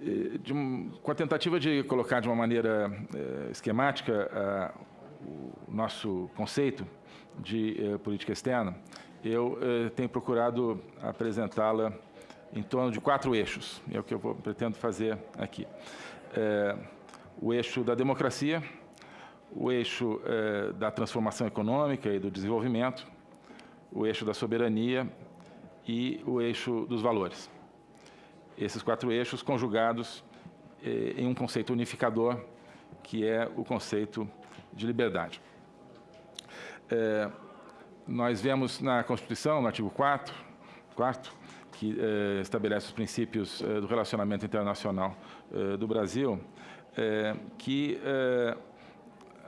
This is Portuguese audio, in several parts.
de com a tentativa de colocar de uma maneira eh, esquemática o nosso conceito de eh, política externa, eu eh, tenho procurado apresentá-la em torno de quatro eixos, é o que eu vou, pretendo fazer aqui. o eixo da democracia, o eixo da transformação econômica e do desenvolvimento, o eixo da soberania e o eixo dos valores esses quatro eixos conjugados eh, em um conceito unificador, que é o conceito de liberdade. Eh, nós vemos na Constituição, no artigo 4, 4 que eh, estabelece os princípios eh, do relacionamento internacional eh, do Brasil, eh, que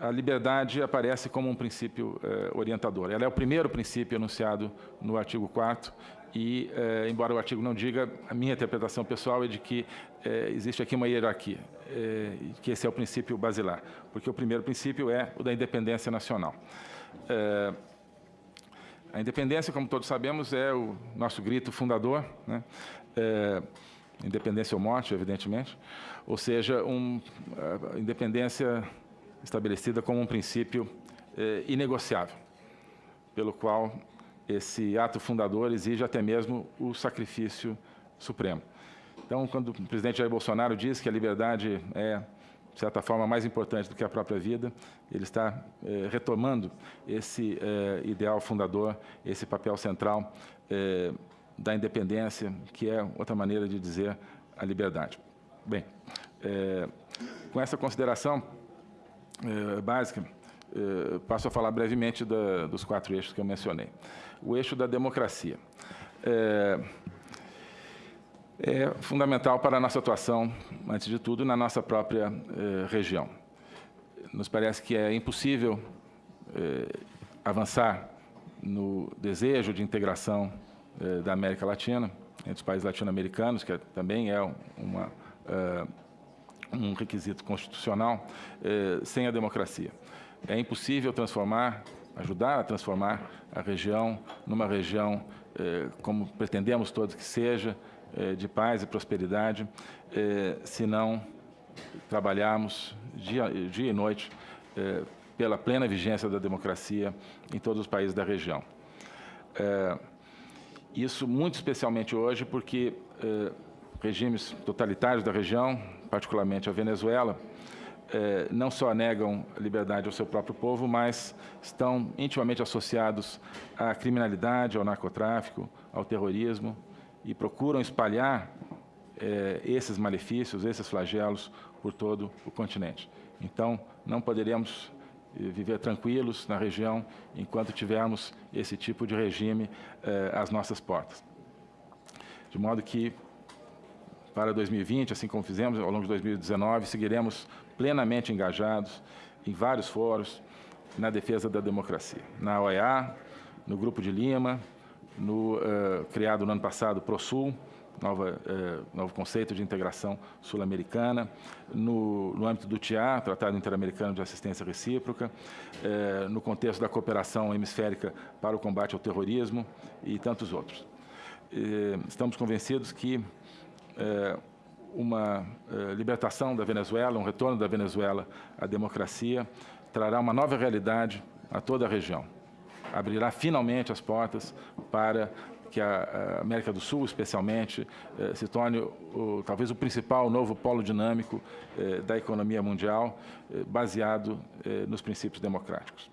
a liberdade aparece como um princípio orientador. Ela é o primeiro princípio enunciado no artigo 4 e, eh, embora o artigo não diga, a minha interpretação pessoal é de que eh, existe aqui uma hierarquia, eh, que esse é o princípio basilar, porque o primeiro princípio é o da independência nacional. A independência, como todos sabemos, é o nosso grito fundador, né? Independência ou morte, evidentemente, ou seja, um, independência estabelecida como um princípio inegociável, pelo qual esse ato fundador exige até mesmo o sacrifício supremo. Então, quando o presidente Jair Bolsonaro diz que a liberdade é, de certa forma, mais importante do que a própria vida, ele está eh, retomando esse eh, ideal fundador, esse papel central eh, da independência, que é outra maneira de dizer a liberdade. Bem, com essa consideração básica, passo a falar brevemente da, dos quatro eixos que eu mencionei o eixo da democracia. É, é fundamental para a nossa atuação, antes de tudo, na nossa própria eh, região. Nos parece que é impossível eh, avançar no desejo de integração eh, da América Latina, entre os países latino-americanos, que é, também é uma, um requisito constitucional, sem a democracia. É impossível transformar ajudar a transformar a região numa região, eh, como pretendemos todos que seja, eh, de paz e prosperidade, eh, se não trabalharmos dia, dia e noite pela plena vigência da democracia em todos os países da região. Isso muito especialmente hoje porque regimes totalitários da região, particularmente a Venezuela, eh, não só negam liberdade ao seu próprio povo, mas estão intimamente associados à criminalidade, ao narcotráfico, ao terrorismo e procuram espalhar eh, esses malefícios, esses flagelos por todo o continente. Então, não poderemos eh, viver tranquilos na região enquanto tivermos esse tipo de regime às nossas portas. De modo que, para 2020, assim como fizemos ao longo de 2019, seguiremos plenamente engajados em vários fóruns na defesa da democracia. Na OEA, no Grupo de Lima, no uh, criado no ano passado ProSul, nova, uh, novo conceito de integração sul-americana, no, no, âmbito do TIA, Tratado Interamericano de Assistência Recíproca, uh, no contexto da cooperação hemisférica para o combate ao terrorismo e tantos outros. estamos convencidos que uma uh, libertação da Venezuela, um retorno da Venezuela à democracia, trará uma nova realidade a toda a região. Abrirá finalmente as portas para que a, América do Sul, especialmente, uh, se torne o, talvez o principal novo polo dinâmico da economia mundial, baseado nos princípios democráticos.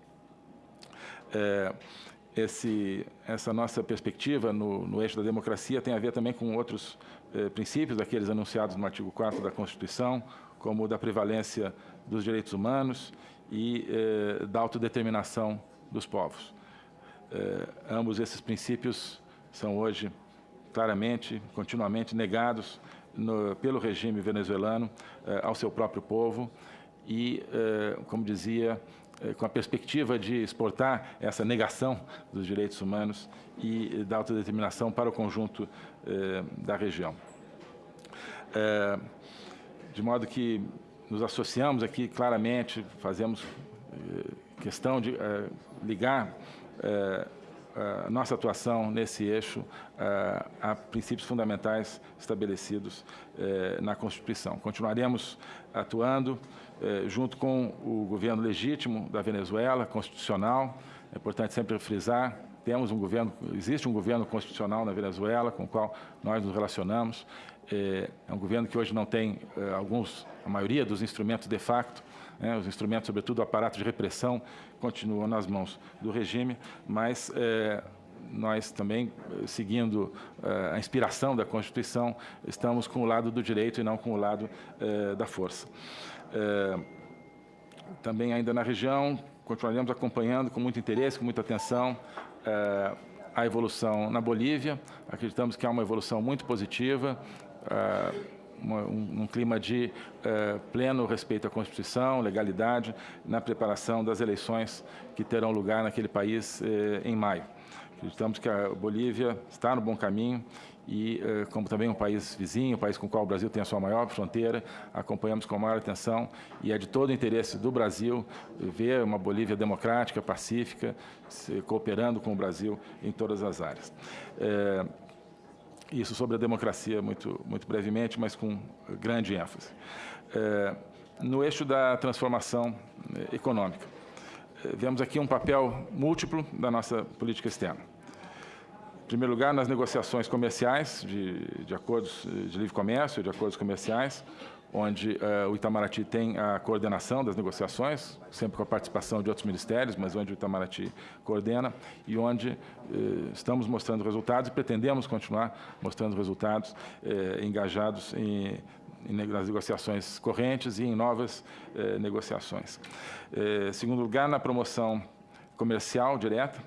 Esse, essa nossa perspectiva no, no, eixo da democracia tem a ver também com outros eh, princípios, daqueles anunciados no artigo 4 da Constituição, como o da prevalência dos direitos humanos e eh, da autodeterminação dos povos. Eh, ambos esses princípios são hoje claramente, continuamente negados no, pelo regime venezuelano eh, ao seu próprio povo e, eh, como dizia, com a perspectiva de exportar essa negação dos direitos humanos e da autodeterminação para o conjunto eh, da região. Eh, de modo que nos associamos aqui claramente, fazemos questão de ligar a nossa atuação nesse eixo a princípios fundamentais estabelecidos na Constituição. Continuaremos atuando junto com o governo legítimo da Venezuela, constitucional, é importante sempre frisar, temos um governo, existe um governo constitucional na Venezuela com o qual nós nos relacionamos. É, é um governo que hoje não tem é, alguns, a maioria dos instrumentos de facto, né, os instrumentos, sobretudo o aparato de repressão, continuam nas mãos do regime, mas é, nós também, seguindo a inspiração da Constituição, estamos com o lado do direito e não com o lado da força. Também ainda na região, continuaremos acompanhando com muito interesse, com muita atenção, eh, a evolução na Bolívia. Acreditamos que há uma evolução muito positiva, eh, um, clima de uh, pleno respeito à Constituição, legalidade, na preparação das eleições que terão lugar naquele país uh, em maio. Acreditamos que a Bolívia está no bom caminho e, uh, como também um país vizinho, um país com o qual o Brasil tem a sua maior fronteira, acompanhamos com maior atenção e é de todo o interesse do Brasil ver uma Bolívia democrática, pacífica, cooperando com o Brasil em todas as áreas. Isso sobre a democracia, muito, muito brevemente, mas com grande ênfase. É, no eixo da transformação é, econômica, é, vemos aqui um papel múltiplo da nossa política externa. Em primeiro lugar, nas negociações comerciais, de, de acordos de livre comércio, de acordos comerciais, onde uh, o Itamaraty tem a coordenação das negociações, sempre com a participação de outros ministérios, mas onde o Itamaraty coordena e onde uh, estamos mostrando resultados e pretendemos continuar mostrando resultados uh, engajados em, em, nas negociações correntes e em novas negociações. segundo lugar, na promoção comercial direta,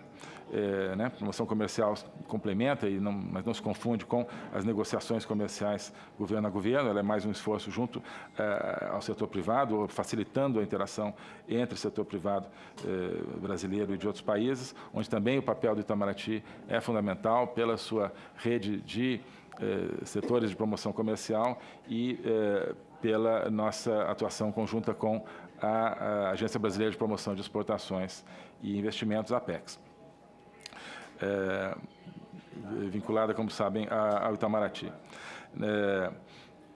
é, né, promoção comercial complementa, e não, mas não se confunde com as negociações comerciais governo a governo, ela é mais um esforço junto é, ao setor privado, facilitando a interação entre o setor privado é, brasileiro e de outros países, onde também o papel do Itamaraty é fundamental pela sua rede de é, setores de promoção comercial e é, pela nossa atuação conjunta com a, a Agência Brasileira de Promoção de Exportações e Investimentos, APEX é, vinculada, como sabem, ao Itamaraty. É,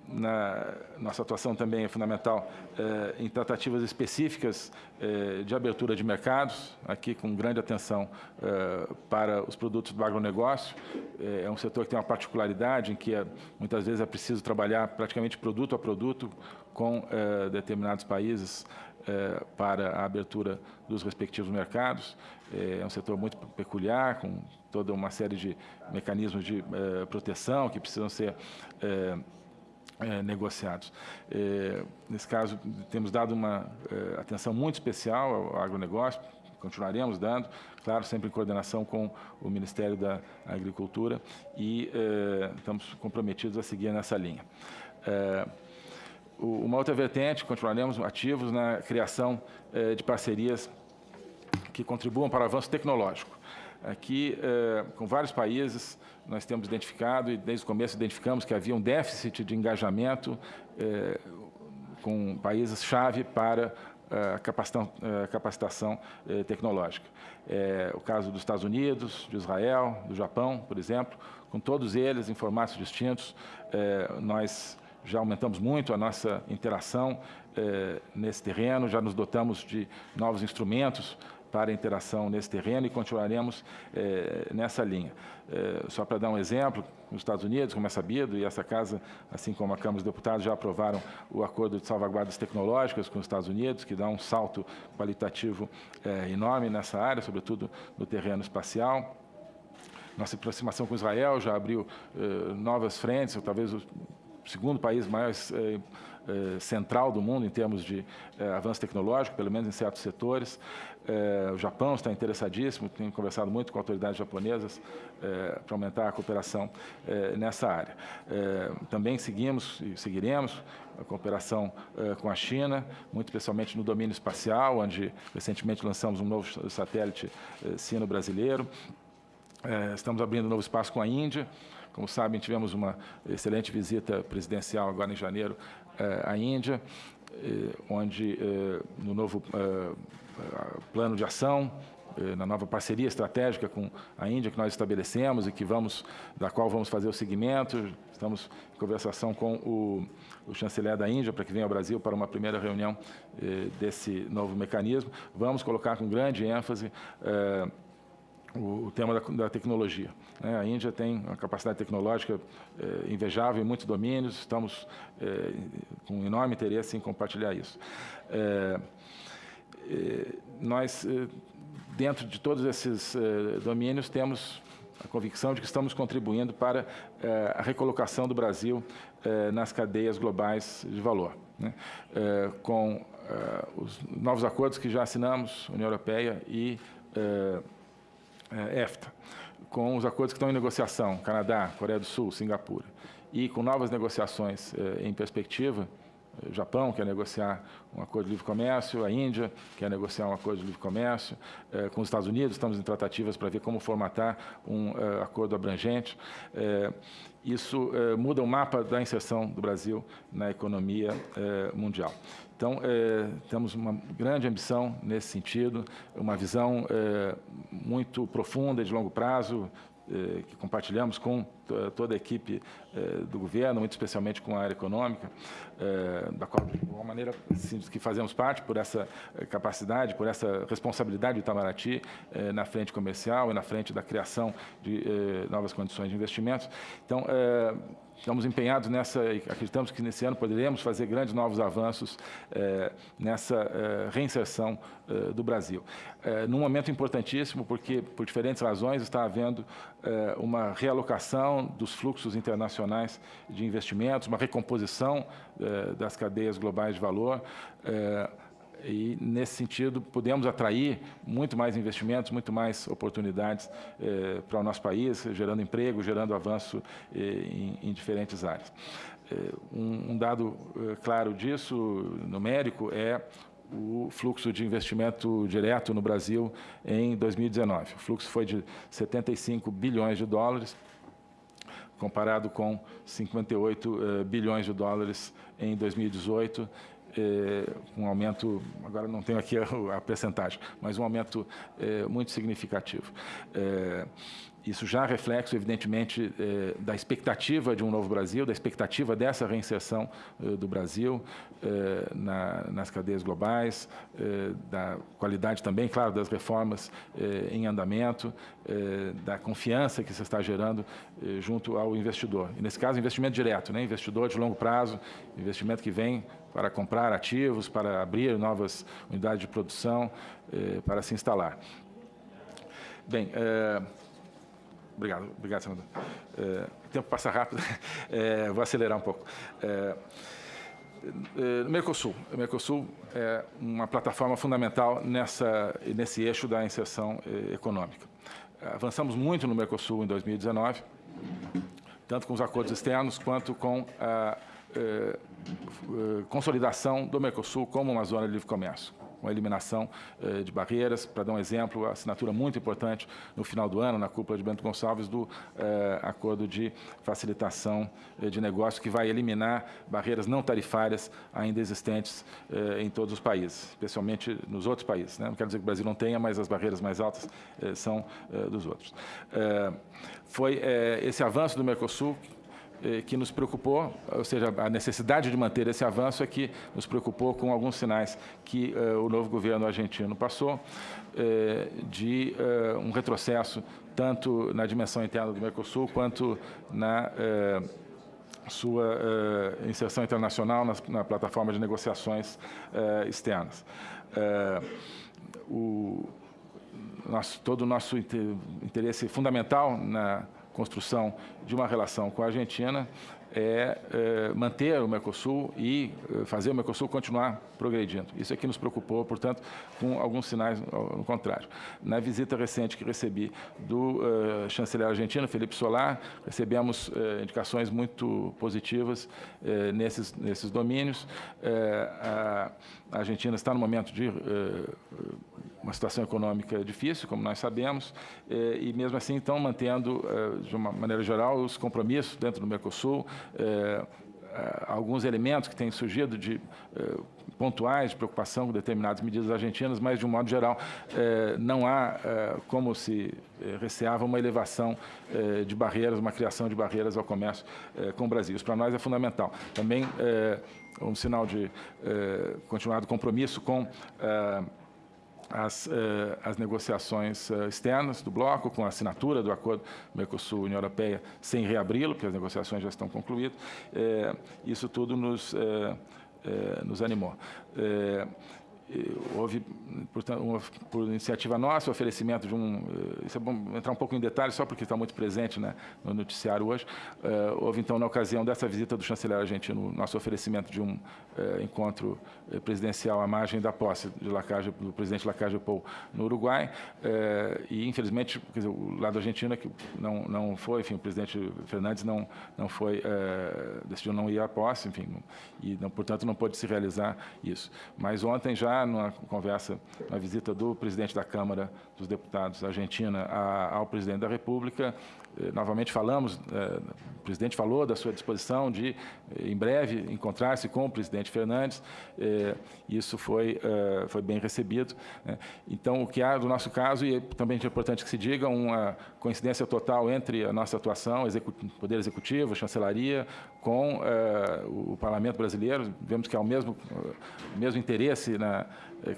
na, nossa atuação também é fundamental é, em tratativas específicas de abertura de mercados, aqui com grande atenção para os produtos do agronegócio. É, um setor que tem uma particularidade em que é, muitas vezes é preciso trabalhar praticamente produto a produto com determinados países é, para a abertura dos respectivos mercados. É, é um setor muito peculiar, com toda uma série de mecanismos de é, proteção que precisam ser negociados. Nesse caso, temos dado uma atenção muito especial ao agronegócio, continuaremos dando, claro, sempre em coordenação com o Ministério da Agricultura e estamos comprometidos a seguir nessa linha. Uma outra vertente, continuaremos ativos na criação eh, de parcerias que contribuam para o avanço tecnológico. Aqui, eh, com vários países, nós temos identificado, e desde o começo identificamos que havia um déficit de engajamento eh, com países-chave para a capacitação, tecnológica. O caso dos Estados Unidos, de Israel, do Japão, por exemplo, com todos eles em formatos distintos, nós já aumentamos muito a nossa interação eh, nesse terreno, já nos dotamos de novos instrumentos para a interação nesse terreno e continuaremos eh, nessa linha. Eh, só para dar um exemplo, nos Estados Unidos, como é sabido, e essa casa, assim como a Câmara dos Deputados, já aprovaram o acordo de salvaguardas tecnológicas com os Estados Unidos, que dá um salto qualitativo enorme nessa área, sobretudo no terreno espacial. Nossa aproximação com Israel já abriu novas frentes, talvez segundo país mais eh, eh, central do mundo em termos de eh, avanço tecnológico, pelo menos em certos setores. o Japão está interessadíssimo, tenho conversado muito com autoridades japonesas para aumentar a cooperação nessa área. também seguimos e seguiremos a cooperação com a China, muito especialmente no domínio espacial, onde recentemente lançamos um novo satélite sino-brasileiro. Estamos abrindo um novo espaço com a Índia, como sabem, tivemos uma excelente visita presidencial agora em janeiro eh, à Índia, eh, onde no novo plano de ação na nova parceria estratégica com a Índia que nós estabelecemos e que vamos, da qual vamos fazer o seguimento. Estamos em conversação com o, o chanceler da Índia para que venha ao Brasil para uma primeira reunião desse novo mecanismo. Vamos colocar com grande ênfase o, tema da, da tecnologia. Né? A Índia tem uma capacidade tecnológica eh, invejável em muitos domínios, estamos eh, com enorme interesse em compartilhar isso. Eh, nós, dentro de todos esses domínios, temos a convicção de que estamos contribuindo para a recolocação do Brasil nas cadeias globais de valor. Né? Com os novos acordos que já assinamos, União Europeia e EFTA, com os acordos que estão em negociação, Canadá, Coreia do Sul, Singapura, e com novas negociações em perspectiva, o Japão quer negociar um acordo de livre comércio, a Índia quer negociar um acordo de livre comércio, eh, com os Estados Unidos estamos em tratativas para ver como formatar um eh, acordo abrangente. Eh, isso eh, muda o mapa da inserção do Brasil na economia eh, mundial. Então, eh, temos uma grande ambição nesse sentido, uma visão muito profunda de longo prazo, eh, que compartilhamos com toda a equipe do governo, muito especialmente com a área econômica, da qual, de alguma maneira, que fazemos parte por essa capacidade, por essa responsabilidade do Itamaraty na frente comercial e na frente da criação de novas condições de investimentos. Então, Estamos empenhados nessa, acreditamos que nesse ano poderemos fazer grandes novos avanços eh, nessa eh, reinserção eh, do Brasil. num momento importantíssimo, porque, por diferentes razões, está havendo uma realocação dos fluxos internacionais de investimentos, uma recomposição das cadeias globais de valor, e, nesse sentido, podemos atrair muito mais investimentos, muito mais oportunidades eh, para o nosso país, gerando emprego, gerando avanço eh, em, em, diferentes áreas. Eh, um, um, dado eh, claro disso, numérico, é o fluxo de investimento direto no Brasil em 2019. O fluxo foi de 75 bilhões de dólares, comparado com 58 eh, bilhões de dólares em 2018, é, um aumento, agora não tenho aqui a, a percentagem, mas um aumento é, muito significativo. Isso já reflexo, evidentemente, eh, da expectativa de um novo Brasil, da expectativa dessa reinserção eh, do Brasil eh, na, nas cadeias globais, da qualidade também, claro, das reformas em andamento, da confiança que se está gerando junto ao investidor. E, nesse caso, investimento direto, né? investidor de longo prazo, investimento que vem para comprar ativos, para abrir novas unidades de produção, para se instalar. Bem, Obrigado, obrigado, senador. É, o tempo passa rápido, é, vou acelerar um pouco. É, Mercosul. O Mercosul é uma plataforma fundamental nessa, nesse eixo da inserção econômica. Avançamos muito no Mercosul em 2019, tanto com os acordos externos quanto com a consolidação do Mercosul como uma zona de livre comércio com a eliminação eh, de barreiras. Para dar um exemplo, a assinatura muito importante no final do ano, na cúpula de Bento Gonçalves, do eh, acordo de facilitação eh, de negócio, que vai eliminar barreiras não tarifárias ainda existentes em todos os países, especialmente nos outros países. Né? Não quero dizer que o Brasil não tenha, mas as barreiras mais altas são dos outros. Foi esse avanço do Mercosul que nos preocupou, ou seja, a necessidade de manter esse avanço é que nos preocupou com alguns sinais que eh, o novo governo argentino passou, eh, de um retrocesso tanto na dimensão interna do Mercosul quanto na sua inserção internacional na, na, plataforma de negociações externas. O, nosso, todo o nosso interesse fundamental na construção de uma relação com a Argentina é, é manter o Mercosul e é, fazer o Mercosul continuar progredindo. Isso é que nos preocupou, portanto, com alguns sinais no contrário. Na visita recente que recebi do uh, chanceler argentino, Felipe Solar, recebemos uh, indicações muito positivas uh, nesses, nesses domínios. a Argentina está no momento de uma situação econômica difícil, como nós sabemos, e mesmo assim estão mantendo, de uma maneira geral, os compromissos dentro do Mercosul, alguns elementos que têm surgido de pontuais de preocupação com determinadas medidas argentinas, mas, de um modo geral, não há, como se receava, uma elevação de barreiras, uma criação de barreiras ao comércio com o Brasil. Isso, para nós, é fundamental. Também um sinal de continuado compromisso com as, eh, as negociações eh, externas do bloco, com a assinatura do acordo Mercosul-União Europeia, sem reabri-lo, porque as negociações já estão concluídas. Eh, isso tudo nos, nos animou. Houve, portanto, uma, por iniciativa nossa, o oferecimento de um... Isso é bom entrar um pouco em detalhes, só porque está muito presente né, no noticiário hoje. houve, então, na ocasião dessa visita do chanceler argentino, nosso oferecimento de um encontro presidencial à margem da posse de Lacage, do presidente Lacage Pou no Uruguai. e, infelizmente, dizer, o lado argentino é que não, não foi, enfim, o presidente Fernandes não, não foi, decidiu não ir à posse, enfim, e, não, portanto, não pôde se realizar isso. Mas ontem já numa conversa, na visita do presidente da Câmara dos Deputados Argentina ao presidente da República, novamente falamos, eh, o presidente falou da sua disposição de, eh, em breve, encontrar-se com o presidente Fernandes, isso foi, foi bem recebido. Né. Então, o que há do nosso caso, e também é importante que se diga, uma coincidência total entre a nossa atuação, Poder Executivo, Chancelaria, com o Parlamento Brasileiro, vemos que há o mesmo, o mesmo interesse na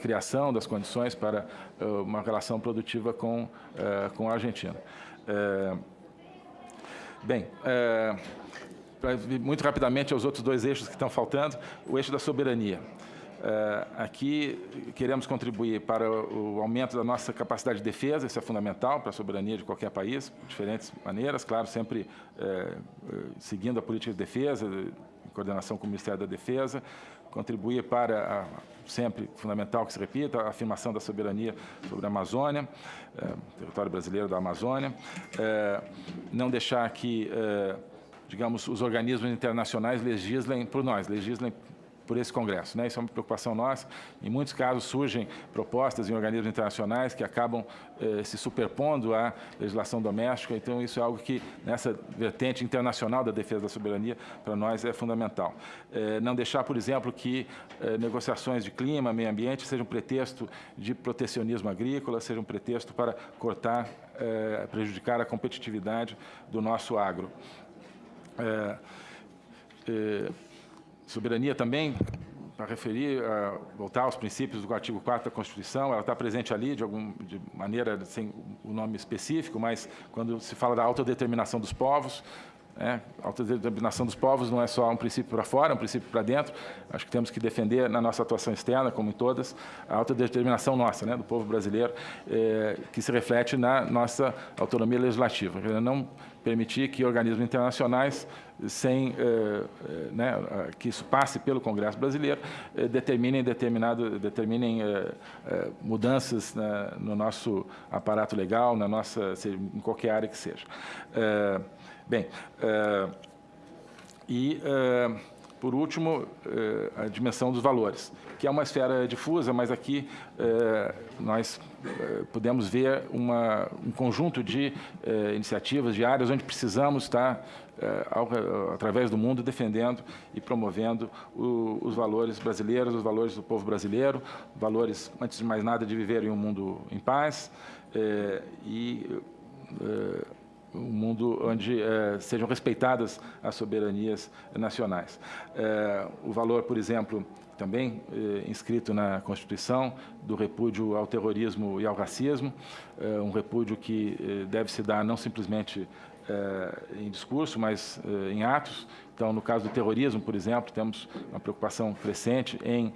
criação das condições para uma relação produtiva com, com a Argentina. Bem, é, muito rapidamente aos outros dois eixos que estão faltando, o eixo da soberania. É, aqui queremos contribuir para o aumento da nossa capacidade de defesa, isso é fundamental para a soberania de qualquer país, de diferentes maneiras, claro, sempre é, seguindo a política de defesa, em coordenação com o Ministério da Defesa, contribuir para a, sempre fundamental que se repita a afirmação da soberania sobre a Amazônia, é, território brasileiro da Amazônia, é, não deixar que, é, digamos, os organismos internacionais legislem por nós, legislem por esse Congresso. Né? Isso é uma preocupação nossa. Em muitos casos surgem propostas em organismos internacionais que acabam eh, se superpondo à legislação doméstica, então isso é algo que, nessa vertente internacional da defesa da soberania, para nós é fundamental. Eh, não deixar, por exemplo, que eh, negociações de clima, meio ambiente, sejam pretexto de protecionismo agrícola, sejam pretexto para cortar, eh, prejudicar a competitividade do nosso agro. É, Soberania também, para referir, uh, voltar aos princípios do artigo 4 da Constituição, ela está presente ali de, algum, de maneira sem o nome específico, mas quando se fala da autodeterminação dos povos, né, autodeterminação dos povos não é só um princípio para fora, é um princípio para dentro. Acho que temos que defender na nossa atuação externa, como em todas, a autodeterminação nossa, né, do povo brasileiro, eh, que se reflete na nossa autonomia legislativa. Não permitir que organismos internacionais, sem eh, eh, né, que isso passe pelo Congresso brasileiro, eh, determinem, determinado, determinem mudanças né, no nosso aparato legal, na nossa, em qualquer área que seja. bem, e por último, eh, a dimensão dos valores, que é uma esfera difusa, mas aqui eh, nós eh, podemos ver uma, um conjunto de iniciativas, de áreas onde precisamos estar, através do mundo, defendendo e promovendo os valores brasileiros, os valores do povo brasileiro, valores, antes de mais nada, de viver em um mundo em paz e um mundo onde eh, sejam respeitadas as soberanias nacionais. Eh, o valor, por exemplo, também eh, inscrito na Constituição, do repúdio ao terrorismo e ao racismo, um repúdio que deve se dar não simplesmente em discurso, mas em atos. Então, no caso do terrorismo, por exemplo, temos uma preocupação crescente em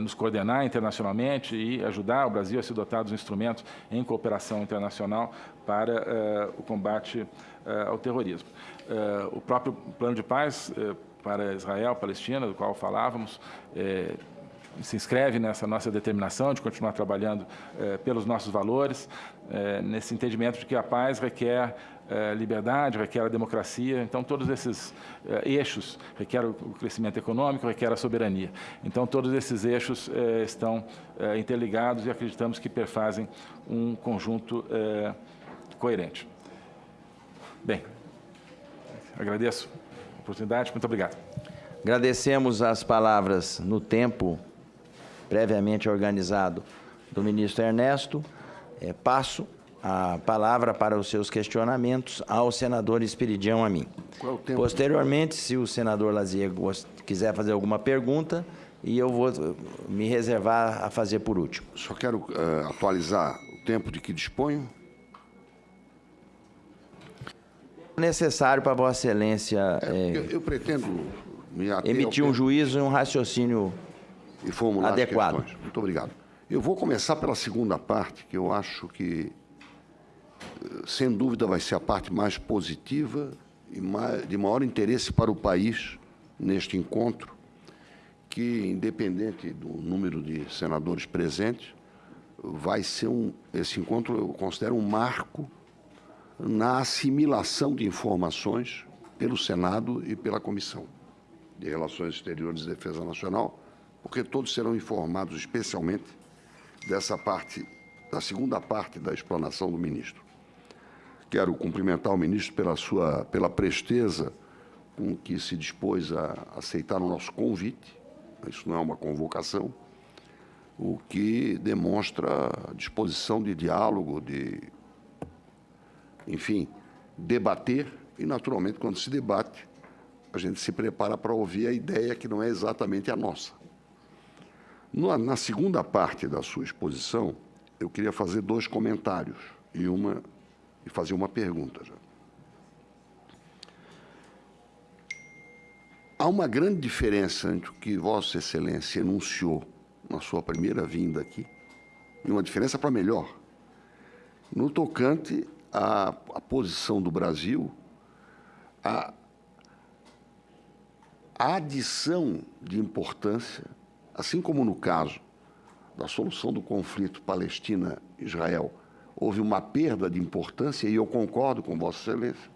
nos coordenar internacionalmente e ajudar o Brasil a se dotar dos instrumentos em cooperação internacional para uh, o combate uh, ao terrorismo. O próprio plano de paz para Israel, Palestina, do qual falávamos, se inscreve nessa nossa determinação de continuar trabalhando pelos nossos valores, nesse entendimento de que a paz requer liberdade, requer a democracia. Então, todos esses eixos requer o crescimento econômico, requer a soberania. Então, todos esses eixos estão interligados e acreditamos que perfazem um conjunto coerente. Bem, agradeço a oportunidade, muito obrigado. Agradecemos as palavras no tempo previamente organizado do ministro Ernesto. É, passo a palavra para os seus questionamentos ao senador Espiridião a mim. Posteriormente, se o senador Lazier quiser fazer alguma pergunta, e eu vou me reservar a fazer por último. Só quero uh, atualizar o tempo de que disponho. Necessário para Vossa Excelência é, é, eu, eu, pretendo emitir um juízo e um raciocínio e formular adequado. Muito obrigado. Eu vou começar pela segunda parte, que eu acho que, sem dúvida, vai ser a parte mais positiva e mais, de maior interesse para o país neste encontro, que, independente do número de senadores presentes, vai ser um, esse encontro eu considero um marco na assimilação de informações pelo Senado e pela Comissão de Relações Exteriores e Defesa Nacional, porque todos serão informados especialmente dessa parte, da segunda parte da explanação do ministro. Quero cumprimentar o ministro pela sua pela presteza com que se dispôs a aceitar o nosso convite. Isso não é uma convocação, o que demonstra disposição de diálogo, de, enfim, debater e, naturalmente, quando se debate, a gente se prepara para ouvir a ideia que não é exatamente a nossa. Na segunda parte da sua exposição, eu queria fazer dois comentários e, uma, e fazer uma pergunta. Já. Há uma grande diferença entre o que Vossa Excelência enunciou na sua primeira vinda aqui, e uma diferença para melhor, no tocante à, à posição do Brasil, a, a adição de importância Assim como no caso da solução do conflito Palestina-Israel, houve uma perda de importância, e eu concordo com Vossa Excelência,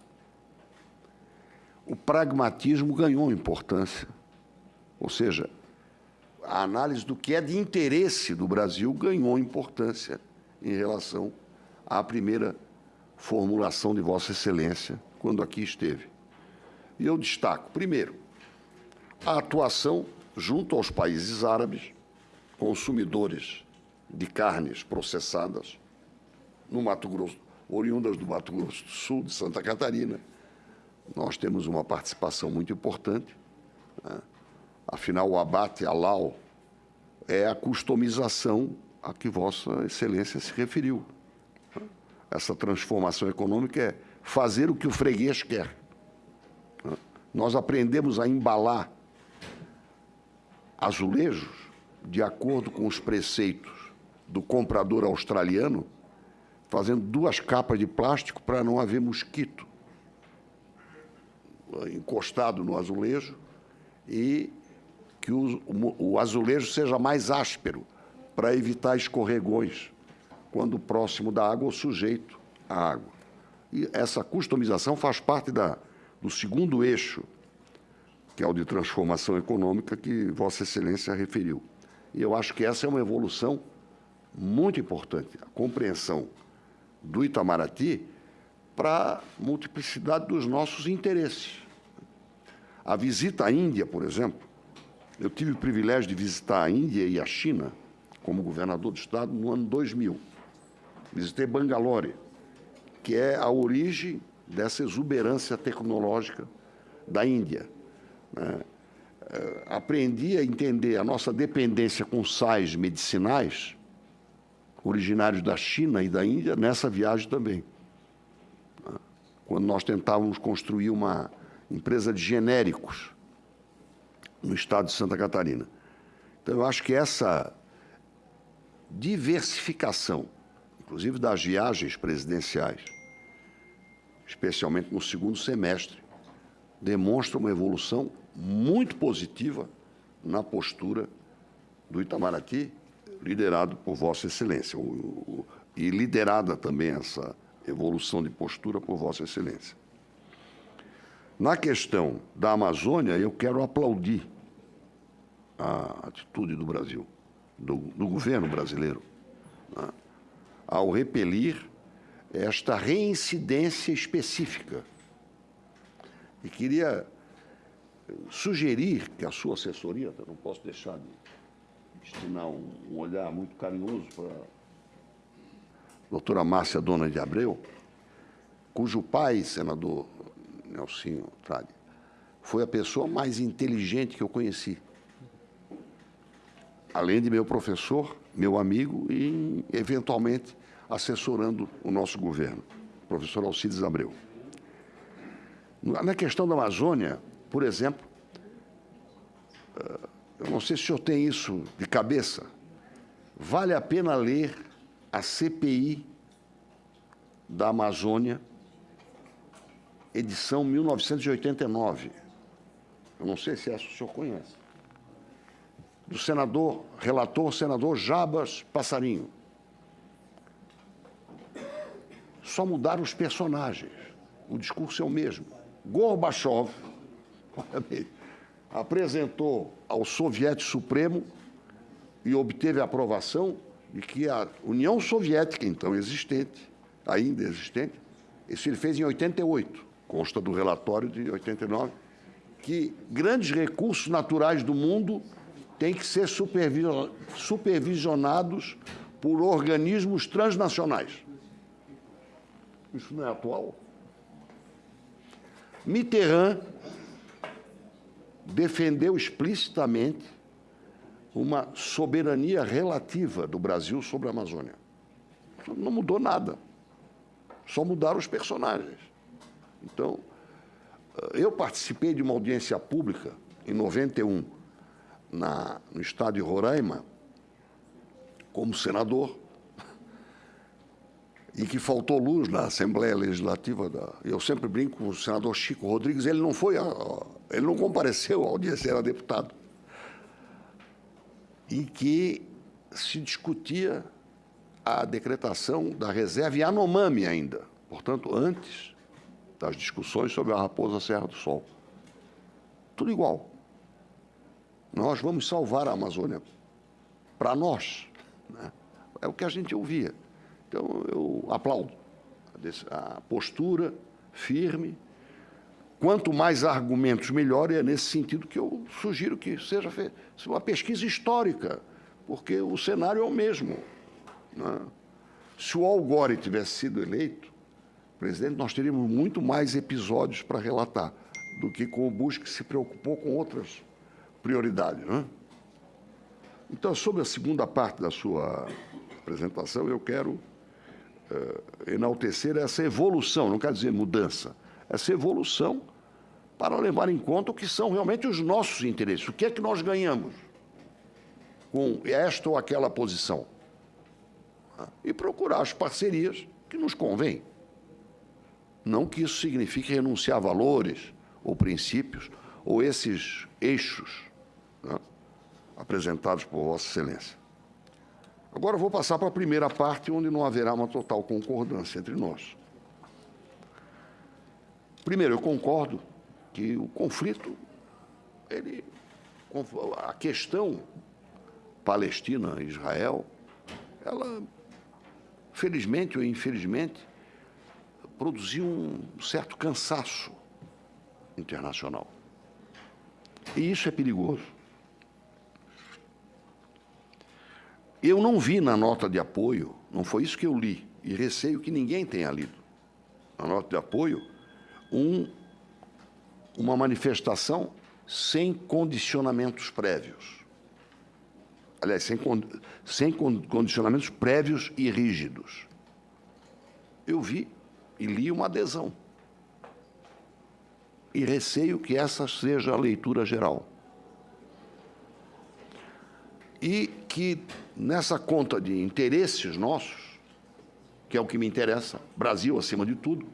o pragmatismo ganhou importância. Ou seja, a análise do que é de interesse do Brasil ganhou importância em relação à primeira formulação de Vossa Excelência quando aqui esteve. E eu destaco, primeiro, a atuação junto aos países árabes, consumidores de carnes processadas no Mato Grosso, oriundas do Mato Grosso do Sul, de Santa Catarina. Nós temos uma participação muito importante. Né? Afinal, o abate halal é a customização a que Vossa Excelência se referiu. Essa transformação econômica é fazer o que o freguês quer. Nós aprendemos a embalar azulejos de acordo com os preceitos do comprador australiano, fazendo duas capas de plástico para não haver mosquito encostado no azulejo e que o, o azulejo seja mais áspero para evitar escorregões quando próximo da água ou sujeito à água. E essa customização faz parte da, do segundo eixo que é o de transformação econômica que Vossa Excelência referiu. E eu acho que essa é uma evolução muito importante, a compreensão do Itamaraty para a multiplicidade dos nossos interesses. A visita à Índia, por exemplo, eu tive o privilégio de visitar a Índia e a China como governador do Estado no ano 2000. Visitei Bangalore, que é a origem dessa exuberância tecnológica da Índia. Né? É, aprendi a entender a nossa dependência com sais medicinais, originários da China e da Índia, nessa viagem também. Né? Quando nós tentávamos construir uma empresa de genéricos no estado de Santa Catarina. Então, eu acho que essa diversificação, inclusive das viagens presidenciais, especialmente no segundo semestre, demonstra uma evolução muito positiva na postura do Itamaraty, liderado por Vossa Excelência, e liderada também essa evolução de postura por Vossa Excelência. Na questão da Amazônia, eu quero aplaudir a atitude do Brasil, do, do governo brasileiro, né, ao repelir esta reincidência específica. E queria sugerir que a sua assessoria, eu não posso deixar de destinar um, olhar muito carinhoso para a doutora Márcia Dona de Abreu, cujo pai, senador Nelsinho Trade, foi a pessoa mais inteligente que eu conheci. Além de meu professor, meu amigo e, eventualmente, assessorando o nosso governo, professor Alcides Abreu. Na questão da Amazônia, por exemplo, eh, eu não sei se o senhor tem isso de cabeça, vale a pena ler a CPI da Amazônia, edição 1989. Eu não sei se essa o senhor conhece. Do senador, relator, senador Jabas Passarinho. Só mudaram os personagens. O discurso é o mesmo. Gorbachev apresentou ao Soviético Supremo e obteve a aprovação de que a União Soviética, então existente, ainda existente, isso ele fez em 88, consta do relatório de 89, que grandes recursos naturais do mundo têm que ser supervisionados por organismos transnacionais. Isso não é atual? Mitterrand defendeu explicitamente uma soberania relativa do Brasil sobre a Amazônia. Não mudou nada, só mudaram os personagens. Então, eu participei de uma audiência pública em 91, na, no estado de Roraima, como senador, e que faltou luz na Assembleia Legislativa. Da, eu sempre brinco com o senador Chico Rodrigues, ele não foi, ele não compareceu ao dia era deputado, em que se discutia a decretação da reserva Yanomami ainda, portanto, antes das discussões sobre a Raposa Serra do Sol. Tudo igual. Nós vamos salvar a Amazônia para nós. Né? É o que a gente ouvia. Então, eu aplaudo a postura firme. Quanto mais argumentos, melhor, e é nesse sentido que eu sugiro que seja feita uma pesquisa histórica, porque o cenário é o mesmo. Né? Se o Al Gore tivesse sido eleito presidente, nós teríamos muito mais episódios para relatar do que com o Bush, que se preocupou com outras prioridades. Né? Então, sobre a segunda parte da sua apresentação, eu quero enaltecer essa evolução, não quer dizer mudança, essa evolução para levar em conta o que são realmente os nossos interesses. O que é que nós ganhamos com esta ou aquela posição? E procurar as parcerias que nos convêm. Não que isso signifique renunciar a valores ou princípios ou esses eixos né, apresentados por Vossa Excelência. Agora vou passar para a primeira parte, onde não haverá uma total concordância entre nós. Primeiro, eu concordo que o conflito, ele, a questão Palestina-Israel, ela, felizmente ou infelizmente, produziu um certo cansaço internacional. E isso é perigoso. Eu não vi na nota de apoio, não foi isso que eu li, e receio que ninguém tenha lido, na nota de apoio, um, uma manifestação sem condicionamentos prévios. Aliás, sem, sem condicionamentos prévios e rígidos. Eu vi e li uma adesão. E receio que essa seja a leitura geral. E que nessa conta de interesses nossos, que é o que me interessa, Brasil acima de tudo,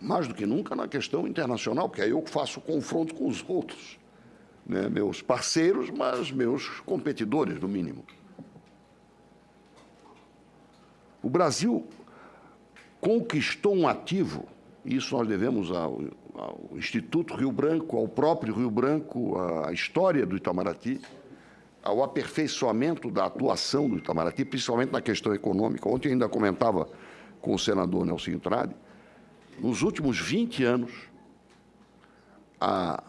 mais do que nunca na questão internacional, que é eu faço confronto com os outros, né? meus parceiros, mas meus competidores, no mínimo. O Brasil conquistou um ativo, isso nós devemos ao, ao, Instituto Rio Branco, ao próprio Rio Branco, à história do Itamaraty, ao aperfeiçoamento da atuação do Itamaraty, principalmente na questão econômica. Ontem ainda comentava com o senador Nelson Trade, nos últimos 20 anos, a,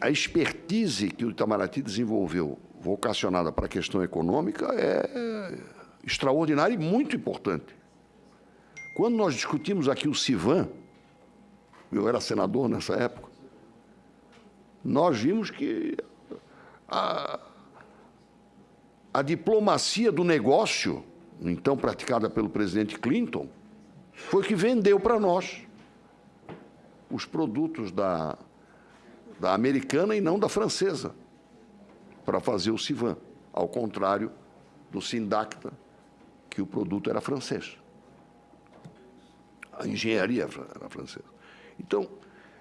a expertise que o Itamaraty desenvolveu, vocacionada para a questão econômica, é extraordinária e muito importante. Quando nós discutimos aqui o CIVAN, eu era senador nessa época, nós vimos que a, a diplomacia do negócio, então praticada pelo presidente Clinton, foi que vendeu para nós os produtos da, da americana e não da francesa, para fazer o Civan, ao contrário do Sindacta, que o produto era francês. A engenharia era francesa. Então,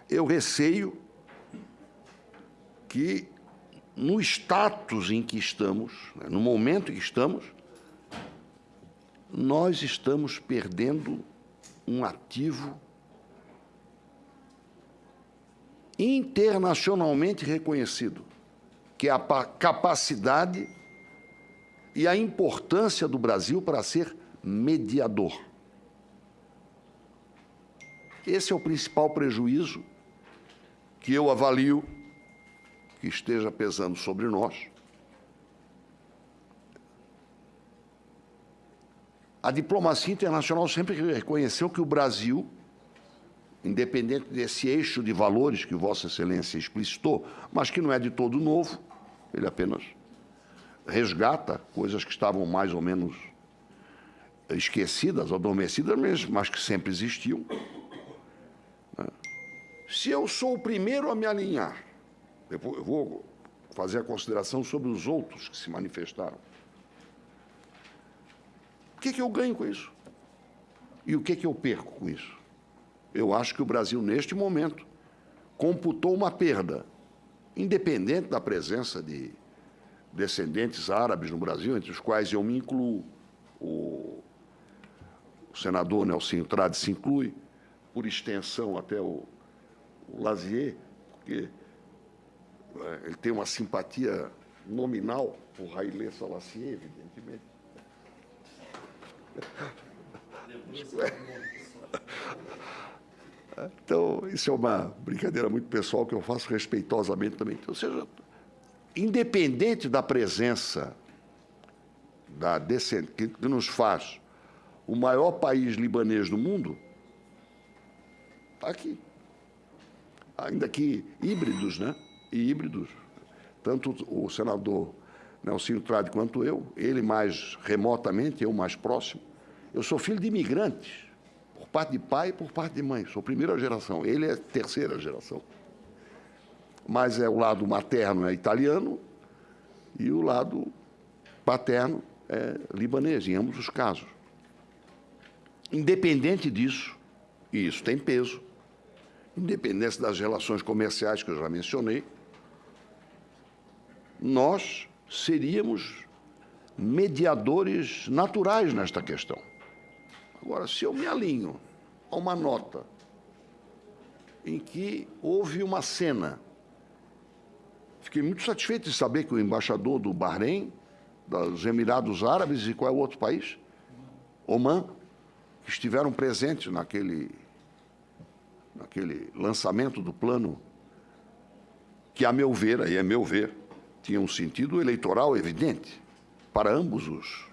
eu receio que no status em que estamos, né, no momento em que estamos, nós estamos perdendo um ativo internacionalmente reconhecido, que é a capacidade e a importância do Brasil para ser mediador. Esse é o principal prejuízo que eu avalio que esteja pesando sobre nós. A diplomacia internacional sempre reconheceu que o Brasil, independente desse eixo de valores que Vossa Excelência explicitou, mas que não é de todo novo, ele apenas resgata coisas que estavam mais ou menos esquecidas, adormecidas, mas que sempre existiam. Né? Se eu sou o primeiro a me alinhar eu vou, eu vou fazer a consideração sobre os outros que se manifestaram. O que, que eu ganho com isso? E o que, que eu perco com isso? Eu acho que o Brasil, neste momento, computou uma perda, independente da presença de descendentes árabes no Brasil, entre os quais eu me incluo, o, o senador Nelson Trade se inclui, por extensão até o, o Lazier, porque é, ele tem uma simpatia nominal por Haile Selassie, evidentemente. Então, isso é uma brincadeira muito pessoal que eu faço respeitosamente também. Ou seja, independente da presença da descendente, que nos faz o maior país libanês do mundo, está aqui. Ainda que híbridos, né? E híbridos. Tanto o senador Nelson Trade quanto eu, ele mais remotamente, eu mais próximo. Eu sou filho de imigrantes, por parte de pai e por parte de mãe. Sou primeira geração, ele é terceira geração. Mas é o lado materno é italiano e o lado paterno é libanês, em ambos os casos. Independente disso, e isso tem peso, independente das relações comerciais que eu já mencionei, nós seríamos mediadores naturais nesta questão. Agora, se eu me alinho a uma nota em que houve uma cena, fiquei muito satisfeito de saber que o embaixador do Bahrein, dos Emirados Árabes e qual é o outro país? Oman, que estiveram presentes naquele, naquele lançamento do plano, que, a meu ver, aí é meu ver, tinha um sentido eleitoral evidente para ambos os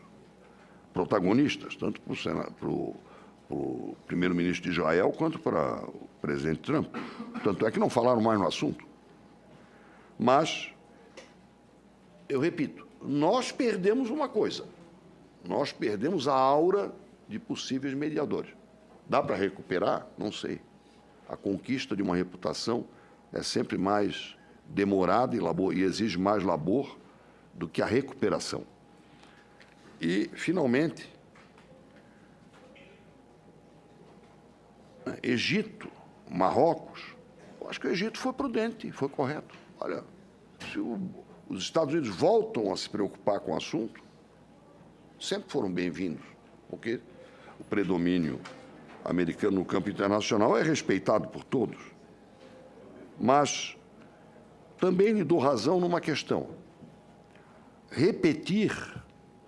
protagonistas, tanto para o primeiro-ministro de Israel quanto para o presidente Trump. Tanto é que não falaram mais no assunto. Mas, eu repito, nós perdemos uma coisa. Nós perdemos a aura de possíveis mediadores. Dá para recuperar? Não sei. A conquista de uma reputação é sempre mais demorada e, labor, e exige mais labor do que a recuperação. E, finalmente, Egito, Marrocos, eu acho que o Egito foi prudente, foi correto. Olha, se o, os Estados Unidos voltam a se preocupar com o assunto, sempre foram bem-vindos, porque o predomínio americano no campo internacional é respeitado por todos. Mas também lhe dou razão numa questão. Repetir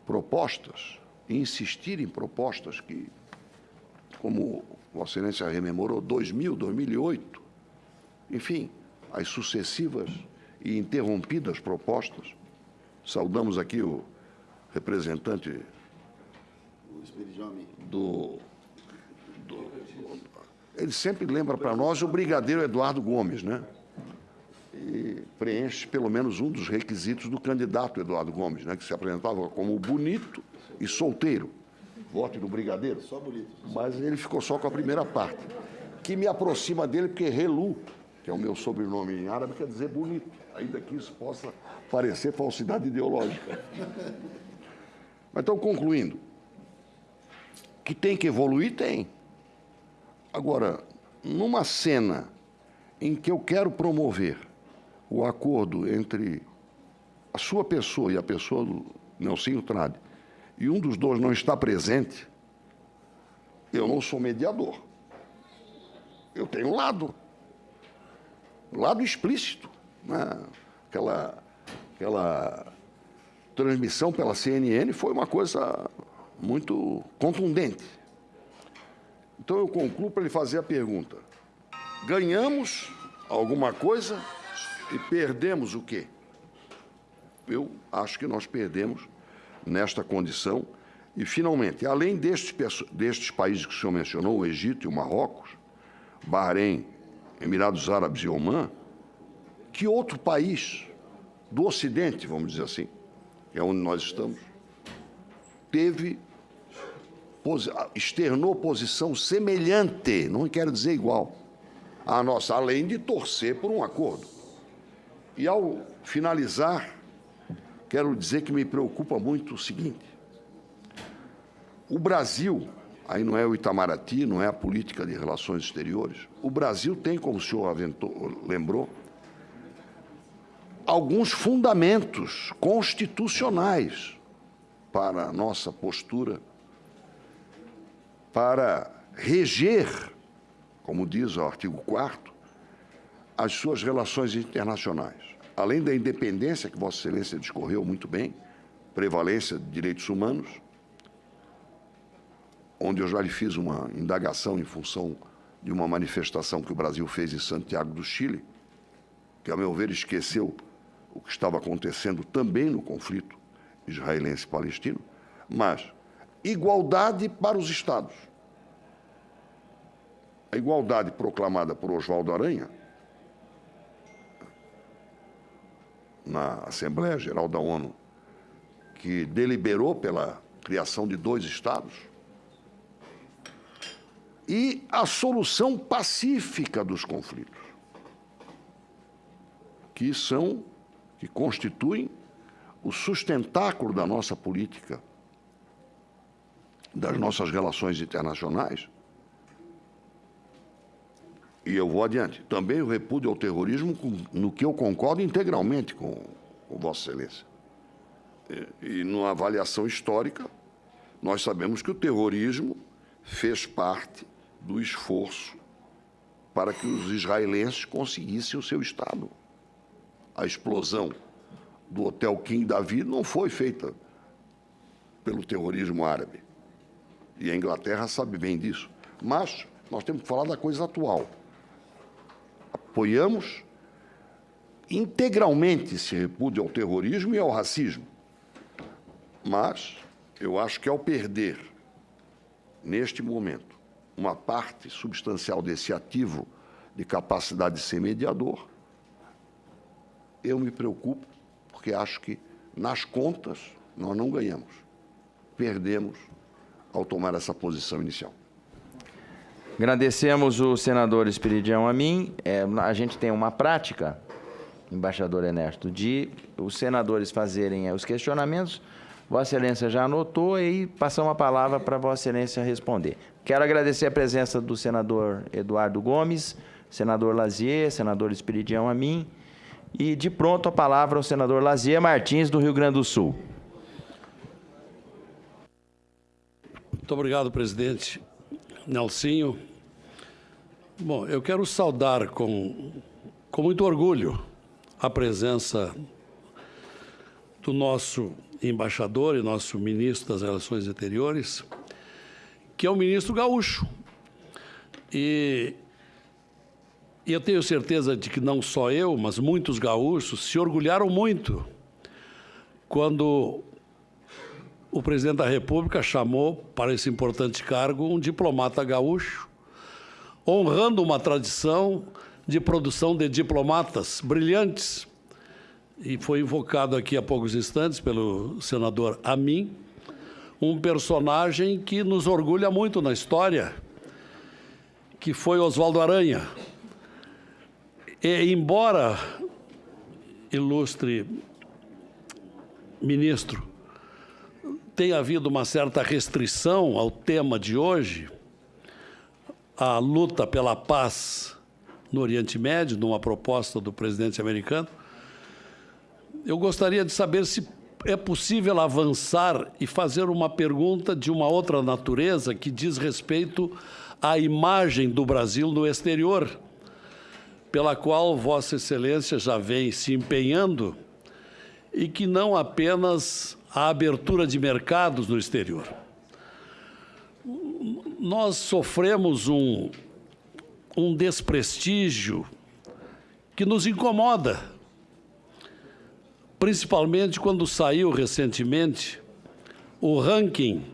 propostas, insistir em propostas que como Vossa Excelência rememorou, 2000, 2008, enfim, as sucessivas e interrompidas propostas. Saudamos aqui o representante do, do ele sempre lembra para nós o brigadeiro Eduardo Gomes, né? E preenche pelo menos um dos requisitos do candidato Eduardo Gomes, né? Que se apresentava como bonito e solteiro. Vote no brigadeiro. Só bonito. Mas ele ficou só com a primeira parte, que me aproxima dele porque Relu, que é o meu sobrenome em árabe, quer dizer bonito, ainda que isso possa parecer falsidade ideológica. Mas então, concluindo, que tem que evoluir, tem. Agora, numa cena em que eu quero promover o acordo entre a sua pessoa e a pessoa do Nelsinho Trade, e um dos dois não está presente, eu não sou mediador. Eu tenho lado. lado explícito. Né? Aquela, aquela transmissão pela CNN foi uma coisa muito contundente. Então eu concluo para lhe fazer a pergunta. Ganhamos alguma coisa e perdemos o quê? Eu acho que nós perdemos nesta condição. E, finalmente, além destes, destes países que o senhor mencionou, o Egito e o Marrocos, Bahrein, Emirados Árabes e Omã, que outro país do Ocidente, vamos dizer assim, que é onde nós estamos, teve externou posição semelhante, não quero dizer igual, à nossa, além de torcer por um acordo. E ao finalizar, quero dizer que me preocupa muito o seguinte: o Brasil, aí não é o Itamaraty, não é a política de relações exteriores, o Brasil tem, como o senhor aventou, lembrou, alguns fundamentos constitucionais para a nossa postura para reger, como diz o artigo 4 as suas relações internacionais. Além da independência que Vossa Excelência discorreu muito bem, prevalência de direitos humanos, onde eu já lhe fiz uma indagação em função de uma manifestação que o Brasil fez em Santiago do Chile, que, a meu ver, esqueceu o que estava acontecendo também no conflito israelense-palestino, mas igualdade para os Estados. A igualdade proclamada por Oswaldo Aranha na Assembleia Geral da ONU, que deliberou pela criação de dois Estados, e a solução pacífica dos conflitos, que são, que constituem o sustentáculo da nossa política das nossas relações internacionais. E eu vou adiante. Também o repúdio ao terrorismo, no que eu concordo integralmente com, com Vossa Excelência. E, e numa avaliação histórica, nós sabemos que o terrorismo fez parte do esforço para que os israelenses conseguissem o seu Estado. A explosão do Hotel King David não foi feita pelo terrorismo árabe. E a Inglaterra sabe bem disso. Mas nós temos que falar da coisa atual. Apoiamos integralmente esse repúdio ao terrorismo e ao racismo. Mas eu acho que ao perder, neste momento, uma parte substancial desse ativo de capacidade de ser mediador, eu me preocupo, porque acho que nas contas nós não ganhamos, perdemos ao tomar essa posição inicial. Agradecemos o senador Espiridião a mim. É, a gente tem uma prática, embaixador Ernesto, de os senadores fazerem é, os questionamentos. Vossa Excelência já anotou e passamos a palavra para Vossa Excelência responder. Quero agradecer a presença do senador Eduardo Gomes, senador Lazier, senador Espiridião a mim. E de pronto a palavra ao senador Lazier Martins, do Rio Grande do Sul. Muito obrigado, presidente. Nelsinho. Bom, eu quero saudar com, com muito orgulho a presença do nosso embaixador e nosso ministro das Relações Exteriores, que é o ministro Gaúcho, E, e eu tenho certeza de que não só eu, mas muitos gaúchos se orgulharam muito quando o presidente da República chamou para esse importante cargo um diplomata gaúcho, honrando uma tradição de produção de diplomatas brilhantes. E foi invocado aqui há poucos instantes pelo senador Amin, um personagem que nos orgulha muito na história, que foi Oswaldo Aranha. E, embora, ilustre ministro, tenha havido uma certa restrição ao tema de hoje, a luta pela paz no Oriente Médio, numa proposta do presidente americano, eu gostaria de saber se é possível avançar e fazer uma pergunta de uma outra natureza que diz respeito à imagem do Brasil no exterior, pela qual Vossa Excelência já vem se empenhando e que não apenas a abertura de mercados no exterior. Nós sofremos um, um desprestígio que nos incomoda, principalmente quando saiu recentemente o ranking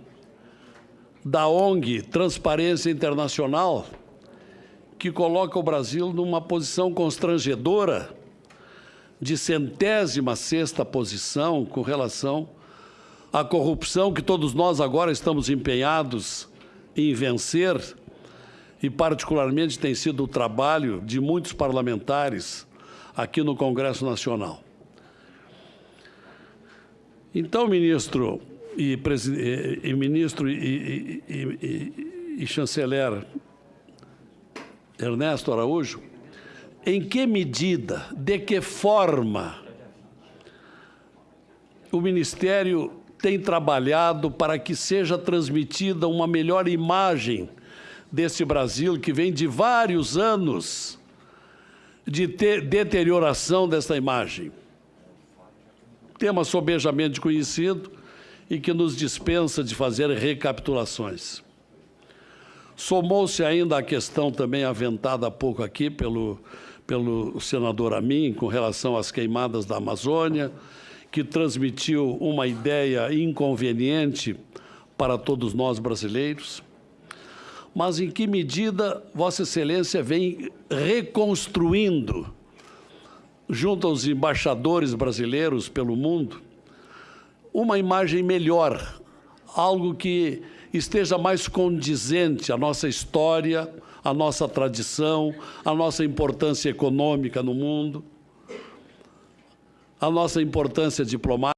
da ONG Transparência Internacional, que coloca o Brasil numa posição constrangedora de centésima sexta posição com relação à corrupção que todos nós agora estamos empenhados em vencer, e particularmente tem sido o trabalho de muitos parlamentares aqui no Congresso Nacional. Então, ministro e, e ministro e, e, e chanceler Ernesto Araújo, em que medida, de que forma o Ministério tem trabalhado para que seja transmitida uma melhor imagem desse Brasil que vem de vários anos de deterioração dessa imagem. Tema sobejamente conhecido e que nos dispensa de fazer recapitulações. Somou-se ainda a questão também aventada há pouco aqui pelo pelo senador Amin com relação às queimadas da Amazônia, que transmitiu uma ideia inconveniente para todos nós brasileiros. Mas em que medida Vossa Excelência vem reconstruindo, junto aos embaixadores brasileiros pelo mundo, uma imagem melhor, algo que esteja mais condizente à nossa história, a nossa tradição, a nossa importância econômica no mundo, a nossa importância diplomática.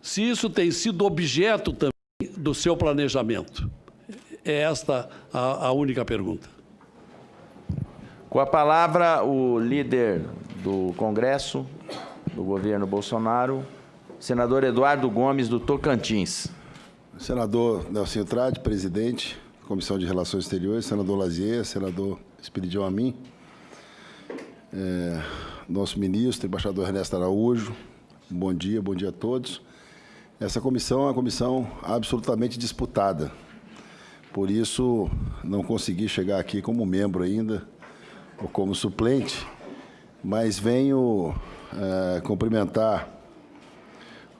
Se isso tem sido objeto também do seu planejamento. É esta a, a única pergunta. Com a palavra, o líder do Congresso, do governo Bolsonaro, senador Eduardo Gomes, do Tocantins. Senador Nelson Trade, presidente, Comissão de Relações Exteriores, senador Lazier, senador Espiridião Amin, é, nosso ministro, embaixador Ernesto Araújo, bom dia, bom dia a todos. Essa comissão é uma comissão absolutamente disputada, por isso não consegui chegar aqui como membro ainda, ou como suplente, mas venho é, cumprimentar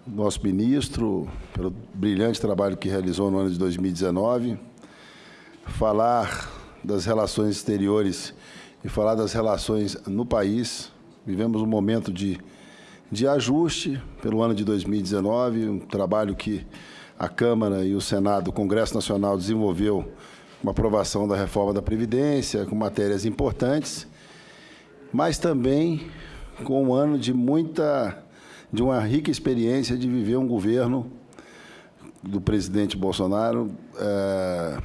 nosso ministro pelo brilhante trabalho que realizou no ano de 2019, falar das relações exteriores e falar das relações no país. Vivemos um momento de, de ajuste pelo ano de 2019, um trabalho que a Câmara e o Senado, o Congresso Nacional desenvolveu uma aprovação da reforma da Previdência, com matérias importantes, mas também com um ano de muita, de uma rica experiência de viver um governo do presidente Bolsonaro, é,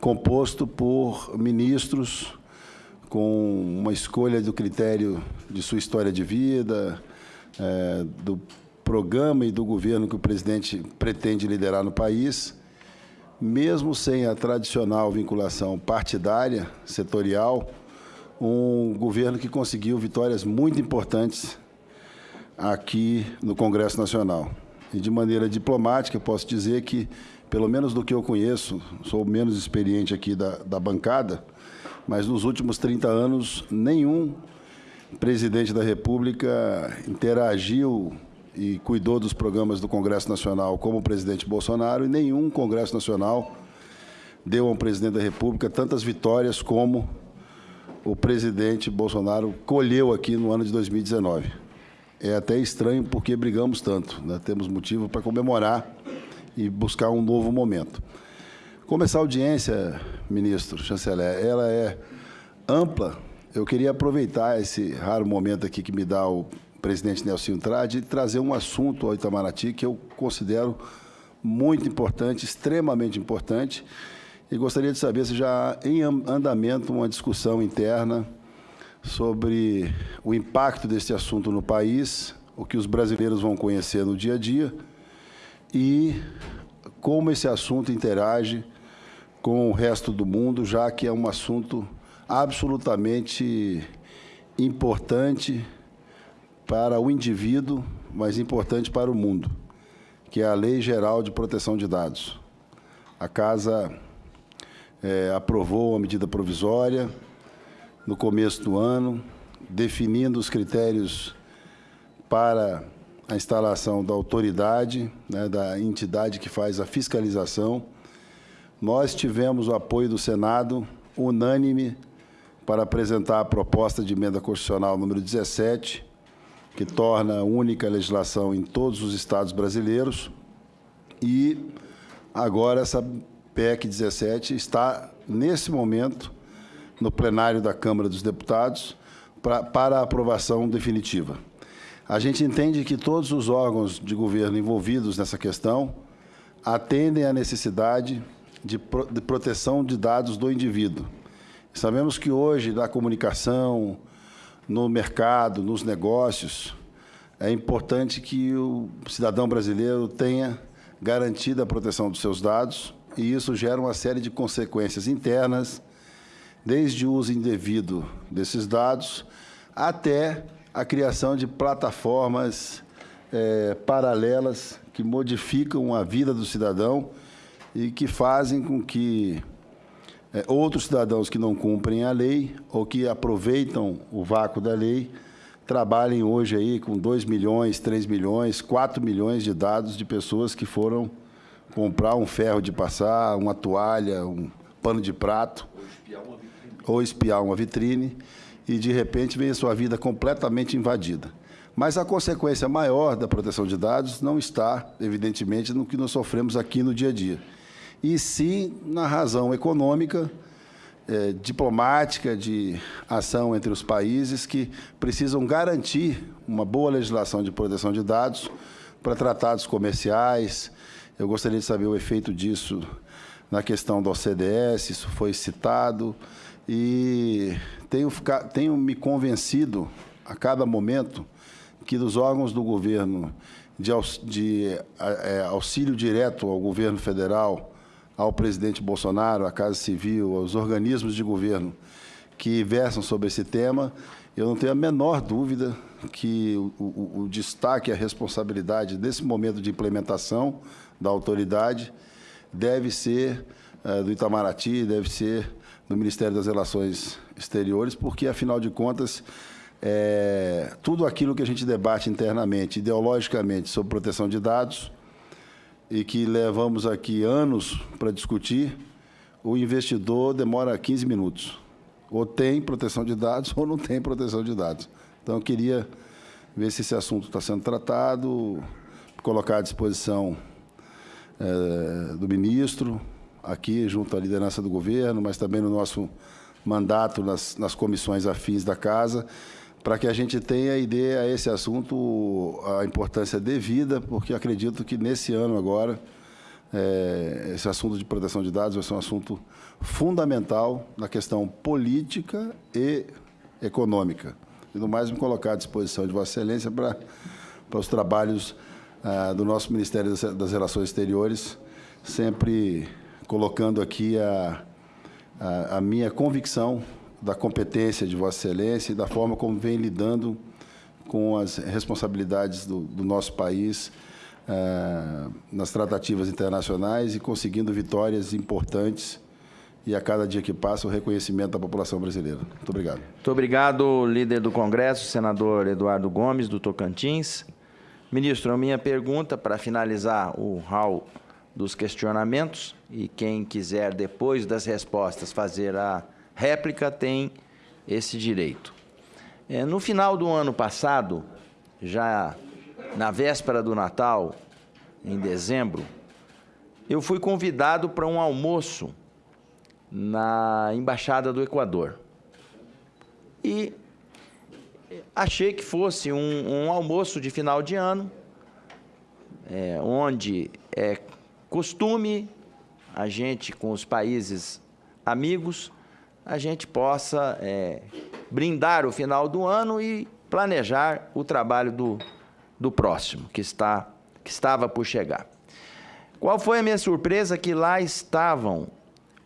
composto por ministros com uma escolha do critério de sua história de vida, é, do programa e do governo que o presidente pretende liderar no país, mesmo sem a tradicional vinculação partidária, setorial, um governo que conseguiu vitórias muito importantes aqui no Congresso Nacional. E de maneira diplomática, posso dizer que pelo menos do que eu conheço, sou menos experiente aqui da, da bancada, mas nos últimos 30 anos, nenhum presidente da República interagiu e cuidou dos programas do Congresso Nacional como o presidente Bolsonaro, e nenhum Congresso Nacional deu ao presidente da República tantas vitórias como o presidente Bolsonaro colheu aqui no ano de 2019. É até estranho porque brigamos tanto, né? temos motivo para comemorar e buscar um novo momento. Como essa audiência, ministro, chanceler, ela é ampla, eu queria aproveitar esse raro momento aqui que me dá o presidente Nelson Trade e trazer um assunto ao Itamaraty que eu considero muito importante, extremamente importante, e gostaria de saber se já há em andamento uma discussão interna sobre o impacto desse assunto no país, o que os brasileiros vão conhecer no dia a dia e como esse assunto interage com o resto do mundo, já que é um assunto absolutamente importante para o indivíduo, mas importante para o mundo, que é a Lei Geral de Proteção de Dados. A Casa é, aprovou uma medida provisória no começo do ano, definindo os critérios para a instalação da autoridade, né, da entidade que faz a fiscalização. Nós tivemos o apoio do Senado unânime para apresentar a proposta de emenda constitucional número 17, que torna a única legislação em todos os estados brasileiros. E agora essa PEC 17 está, nesse momento, no plenário da Câmara dos Deputados, pra, para a aprovação definitiva. A gente entende que todos os órgãos de governo envolvidos nessa questão atendem à necessidade de, pro, de proteção de dados do indivíduo. Sabemos que hoje, na comunicação, no mercado, nos negócios, é importante que o cidadão brasileiro tenha garantida a proteção dos seus dados, e isso gera uma série de consequências internas, desde o uso indevido desses dados até a criação de plataformas é, paralelas que modificam a vida do cidadão e que fazem com que é, outros cidadãos que não cumprem a lei ou que aproveitam o vácuo da lei trabalhem hoje aí com 2 milhões, 3 milhões, 4 milhões de dados de pessoas que foram comprar um ferro de passar, uma toalha, um pano de prato, ou espiar uma vitrine, e de repente vem a sua vida completamente invadida. Mas a consequência maior da proteção de dados não está, evidentemente, no que nós sofremos aqui no dia a dia, e sim na razão econômica, é, diplomática, de ação entre os países que precisam garantir uma boa legislação de proteção de dados para tratados comerciais, eu gostaria de saber o efeito disso na questão do OCDS, isso foi citado, e tenho, tenho me convencido a cada momento que dos órgãos do governo de, de é, auxílio direto ao governo federal, ao presidente Bolsonaro, à Casa Civil, aos organismos de governo que versam sobre esse tema, eu não tenho a menor dúvida que o, o, o destaque e a responsabilidade desse momento de implementação da autoridade deve ser uh, do Itamaraty, deve ser do Ministério das Relações Exteriores, porque, afinal de contas, é, tudo aquilo que a gente debate internamente, ideologicamente, sobre proteção de dados, e que levamos aqui anos para discutir, o investidor demora 15 minutos. Ou tem proteção de dados ou não tem proteção de dados. Então, eu queria ver se esse assunto está sendo tratado, colocar à disposição é, do ministro, aqui junto à liderança do governo, mas também no nosso mandato nas, nas comissões afins da Casa, para que a gente tenha ideia a esse assunto a importância devida, porque acredito que nesse ano agora é, esse assunto de proteção de dados vai ser um assunto fundamental na questão política e econômica. E no mais me colocar à disposição de Vossa Excelência para, para os trabalhos ah, do nosso Ministério das Relações Exteriores, sempre colocando aqui a, a, a, minha convicção da competência de Vossa Excelência e da forma como vem lidando com as responsabilidades do, do nosso país eh, nas tratativas internacionais e conseguindo vitórias importantes e a cada dia que passa o reconhecimento da população brasileira. Muito obrigado. Muito obrigado, líder do Congresso, senador Eduardo Gomes, do Tocantins. Ministro, a minha pergunta, para finalizar o hall dos questionamentos, e quem quiser, depois das respostas, fazer a réplica, tem esse direito. É, no final do ano passado, já na véspera do Natal, em dezembro, eu fui convidado para um almoço na Embaixada do Equador. E achei que fosse um, um almoço de final de ano, é, onde é costume a gente, com os países amigos, a gente possa é, brindar o final do ano e planejar o trabalho do, do próximo, que, está, que estava por chegar. Qual foi a minha surpresa? Que lá estavam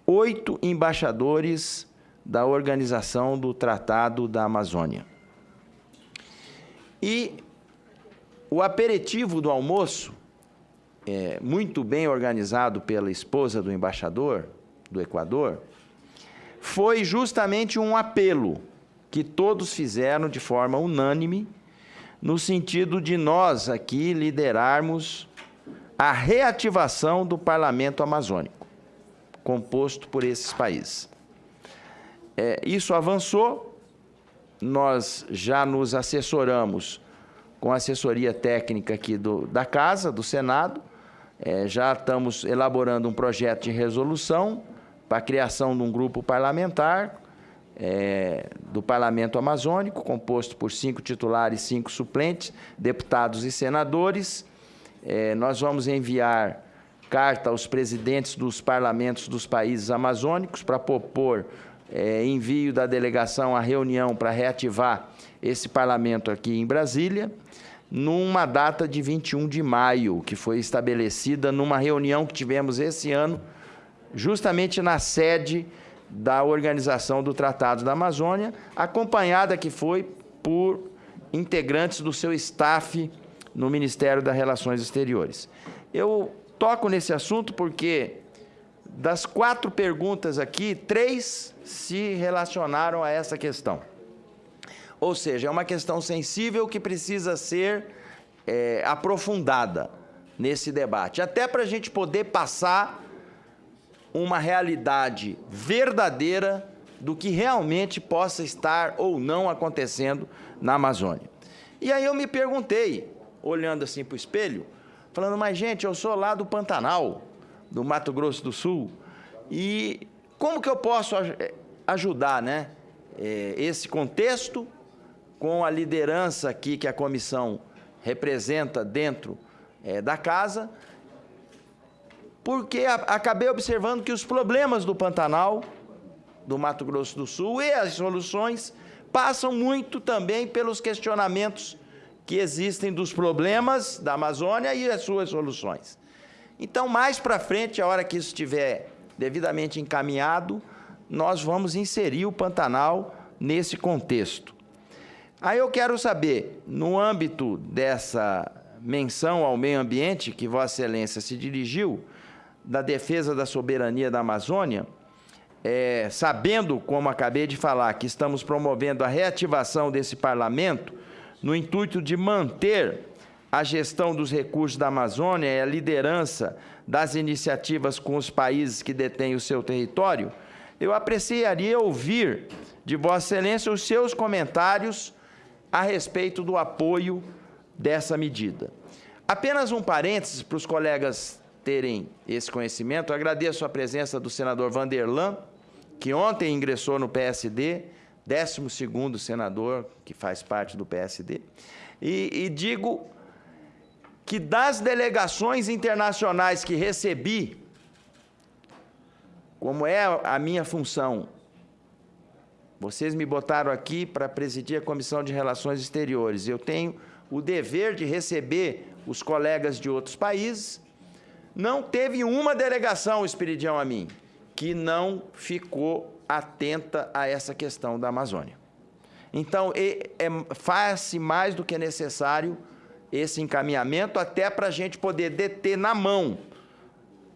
oito embaixadores da Organização do Tratado da Amazônia. E o aperitivo do almoço, é, muito bem organizado pela esposa do embaixador do Equador, foi justamente um apelo que todos fizeram de forma unânime, no sentido de nós aqui liderarmos a reativação do parlamento amazônico, composto por esses países. É, isso avançou, nós já nos assessoramos com a assessoria técnica aqui do, da Casa, do Senado, é, já estamos elaborando um projeto de resolução para a criação de um grupo parlamentar é, do Parlamento Amazônico, composto por cinco titulares e cinco suplentes, deputados e senadores. É, nós vamos enviar carta aos presidentes dos parlamentos dos países amazônicos para propor é, envio da delegação à reunião para reativar esse parlamento aqui em Brasília, numa data de 21 de maio, que foi estabelecida numa reunião que tivemos esse ano, justamente na sede da Organização do Tratado da Amazônia, acompanhada que foi por integrantes do seu staff no Ministério das Relações Exteriores. Eu toco nesse assunto porque das quatro perguntas aqui, três se relacionaram a essa questão. Ou seja, é uma questão sensível que precisa ser é, aprofundada nesse debate, até para a gente poder passar uma realidade verdadeira do que realmente possa estar ou não acontecendo na Amazônia. E aí eu me perguntei, olhando assim para o espelho, falando, mas gente, eu sou lá do Pantanal, do Mato Grosso do Sul, e como que eu posso eh, ajudar né, eh, esse contexto com a liderança aqui que a comissão representa dentro é, da casa porque acabei observando que os problemas do Pantanal, do Mato Grosso do Sul e as soluções passam muito também pelos questionamentos que existem dos problemas da Amazônia e as suas soluções. Então, mais para frente, a hora que isso estiver devidamente encaminhado, nós vamos inserir o Pantanal nesse contexto. Aí eu quero saber, no âmbito dessa menção ao meio ambiente que Vossa Excelência se dirigiu, da defesa da soberania da Amazônia, é, sabendo, como acabei de falar, que estamos promovendo a reativação desse parlamento, no intuito de manter a gestão dos recursos da Amazônia e a liderança das iniciativas com os países que detêm o seu território, eu apreciaria ouvir de Vossa Excelência os seus comentários a respeito do apoio dessa medida. Apenas um parênteses para os colegas terem esse conhecimento. Eu agradeço a presença do senador Vanderlan, que ontem ingressou no PSD, 12º senador que faz parte do PSD, e, e digo que das delegações internacionais que recebi, como é a minha função, vocês me botaram aqui para presidir a Comissão de Relações Exteriores. Eu tenho o dever de receber os colegas de outros países não teve uma delegação, Espiridião, a mim, que não ficou atenta a essa questão da Amazônia. Então, é, é, faz-se mais do que necessário esse encaminhamento até para a gente poder deter na mão,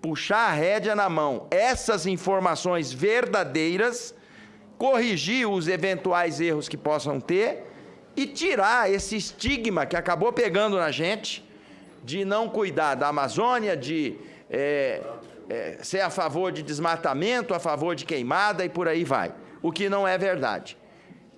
puxar a rédea na mão, essas informações verdadeiras, corrigir os eventuais erros que possam ter e tirar esse estigma que acabou pegando na gente de não cuidar da Amazônia, de é, é, ser a favor de desmatamento, a favor de queimada e por aí vai, o que não é verdade.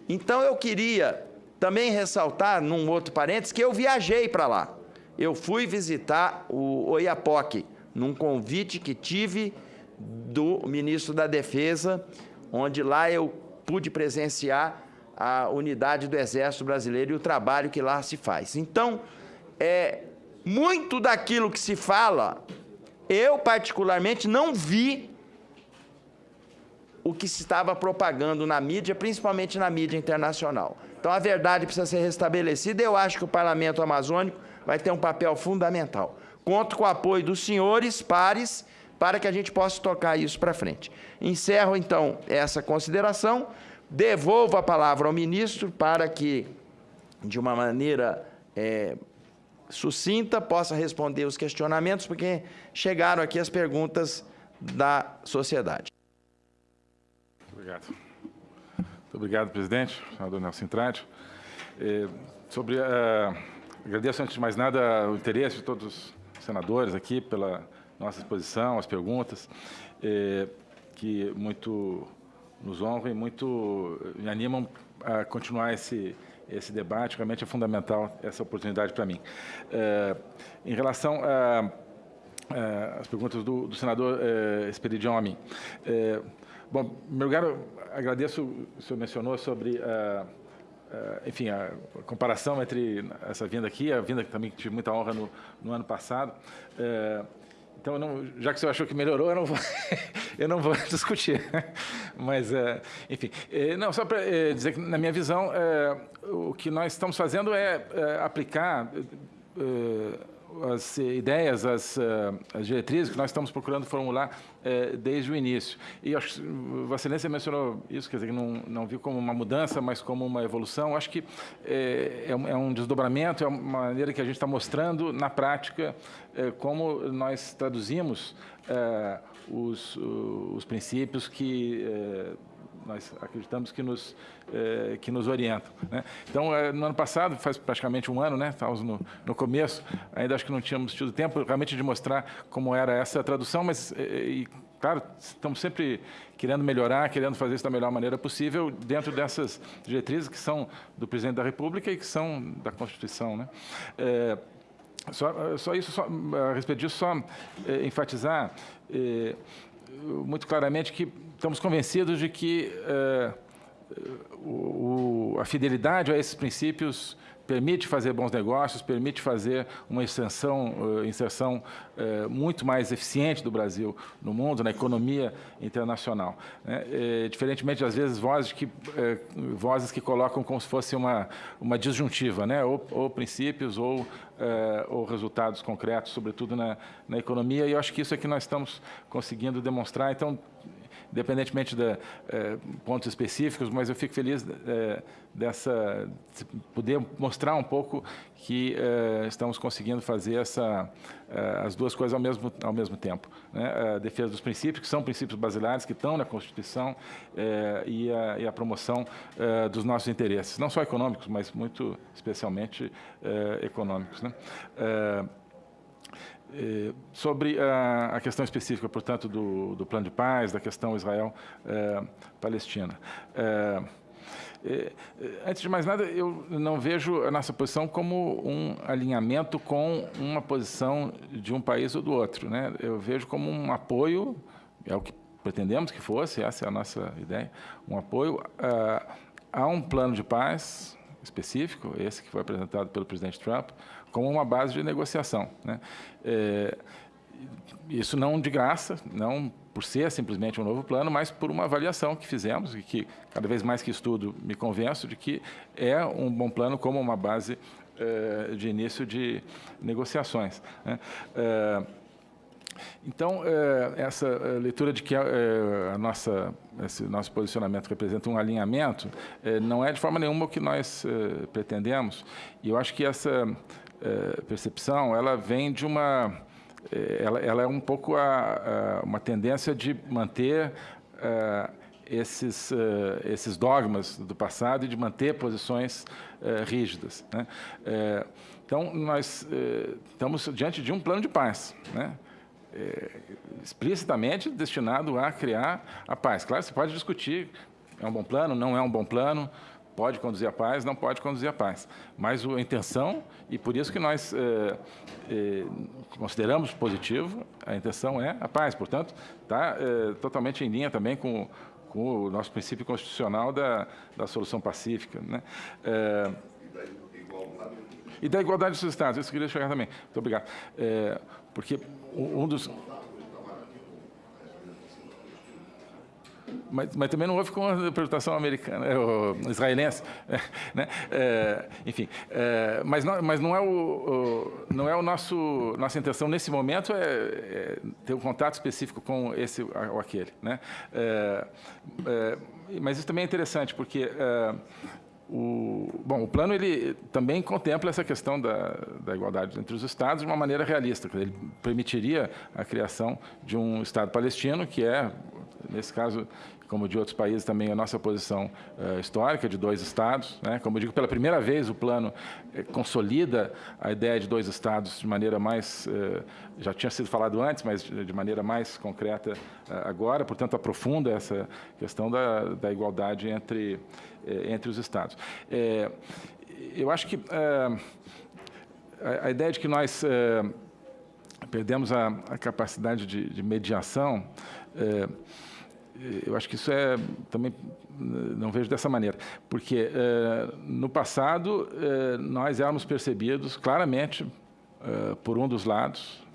Então eu queria também ressaltar, num outro parênteses, que eu viajei para lá. Eu fui visitar o Oiapoque, num convite que tive do ministro da Defesa, onde lá eu pude presenciar a unidade do Exército Brasileiro e o trabalho que lá se faz. Então, é, muito daquilo que se fala, eu particularmente não vi o que se estava propagando na mídia, principalmente na mídia internacional. Então a verdade precisa ser restabelecida eu acho que o Parlamento Amazônico vai ter um papel fundamental. Conto com o apoio dos senhores, pares, para que a gente possa tocar isso para frente. Encerro, então, essa consideração, devolvo a palavra ao ministro para que, de uma maneira é, sucinta, possa responder os questionamentos, porque chegaram aqui as perguntas da sociedade. Obrigado. Muito obrigado, presidente, senador Nelson Trade. É, sobre, uh, agradeço, antes de mais nada, o interesse de todos os senadores aqui pela nossa exposição, as perguntas, é, que muito nos honram e muito me animam a continuar esse, esse debate. Realmente é fundamental essa oportunidade para mim. É, em relação às perguntas do, do senador é, a é, Bom, em primeiro lugar, agradeço, o senhor mencionou sobre, uh, uh, enfim, a comparação entre essa vinda aqui, a vinda que também tive muita honra no, no ano passado. Uh, então, não, já que senhor achou que melhorou, eu não vou, eu não vou discutir. Mas, enfim, não, só para dizer que, na minha visão, o que nós estamos fazendo é aplicar as ideias, as, eh, as, diretrizes que nós estamos procurando formular é, desde o início. E acho Vossa Excelência mencionou isso, quer dizer, que não, não viu como uma mudança, mas como uma evolução. Acho que é, um, é um, desdobramento, é uma maneira que a gente está mostrando na prática como nós traduzimos os, os princípios que nós acreditamos que nos, eh, que nos orientam. Né? Então, eh, no ano passado, faz praticamente um ano, né? estávamos no, no começo, ainda acho que não tínhamos tido tempo realmente de mostrar como era essa tradução, mas, eh, e, claro, estamos sempre querendo melhorar, querendo fazer isso da melhor maneira possível, dentro dessas diretrizes que são do Presidente da República e que são da Constituição. Né? Só, só, isso, só, a respeito disso, só enfatizar muito claramente que estamos convencidos de que é, o, a fidelidade a esses princípios permite fazer bons negócios, permite fazer uma extensão, uh, inserção uh, muito mais eficiente do Brasil no mundo, na economia internacional. Né? É, diferentemente, às vezes, vozes que, vozes que colocam como se fosse uma, uma disjuntiva, né? ou, ou princípios ou, ou resultados concretos, sobretudo na, na economia, e eu acho que isso é que nós estamos conseguindo demonstrar. Então, independentemente de é, pontos específicos, mas eu fico feliz é, dessa de poder mostrar um pouco que é, estamos conseguindo fazer essa as duas coisas ao mesmo ao mesmo tempo, né? a defesa dos princípios que são princípios basilares que estão na Constituição e a, e, a, promoção dos nossos interesses, não só econômicos, mas muito especialmente econômicos, né? Eh, sobre a, a, questão específica, portanto, do, do, plano de paz, da questão Israel-Palestina. Eh, eh, antes de mais nada, eu não vejo a nossa posição como um alinhamento com uma posição de um país ou do outro. Né? Eu vejo como um apoio, é o que pretendemos que fosse, essa é a nossa ideia, um apoio a, a um plano de paz específico, esse que foi apresentado pelo presidente Trump, como uma base de negociação. Né? É, isso não de graça, não por ser simplesmente um novo plano, mas por uma avaliação que fizemos e que, cada vez mais que estudo, me convenço de que é um bom plano como uma base é, de início de negociações. Né? É, então, é, essa leitura de que a nossa, esse nosso posicionamento representa um alinhamento não é de forma nenhuma o que nós pretendemos. E eu acho que essa percepção, ela vem de uma... Ela, ela é um pouco a, a, uma tendência de manter esses, esses dogmas do passado e de manter posições rígidas. Né? então, nós estamos diante de um plano de paz, né? é, explicitamente destinado a criar a paz. Claro, você pode discutir, é um bom plano, não é um bom plano, pode conduzir a paz, não pode conduzir a paz. Mas a intenção, e por isso que nós é, é, consideramos positivo, a intenção é a paz. Portanto, está é, totalmente em linha também com, com, o nosso princípio constitucional da, da solução pacífica. Né? E da igualdade dos Estados, isso eu queria chegar também. Muito obrigado. Porque um dos... Mas, mas, também não houve com a interpretação americana, é, israelense, né? É, enfim, é, mas, não, mas não é o, o, não é o nosso nossa intenção nesse momento é, é ter um contato específico com esse ou aquele, né? É, mas isso também é interessante porque o, bom, o plano ele também contempla essa questão da, da igualdade entre os Estados de uma maneira realista. Ele permitiria a criação de um Estado palestino, que é, nesse caso, como de outros países também a nossa posição uh, histórica de dois estados. Né? Como eu digo, pela primeira vez o plano eh, consolida a ideia de dois estados de maneira mais, uh, já tinha sido falado antes, mas de maneira mais concreta agora, portanto aprofunda essa questão da, da igualdade entre, entre os estados. eu acho que a, a, ideia de que nós perdemos a, a capacidade de, de mediação eu acho que isso é também não vejo dessa maneira, porque eh, no passado eh, nós éramos percebidos claramente eh, por um dos lados,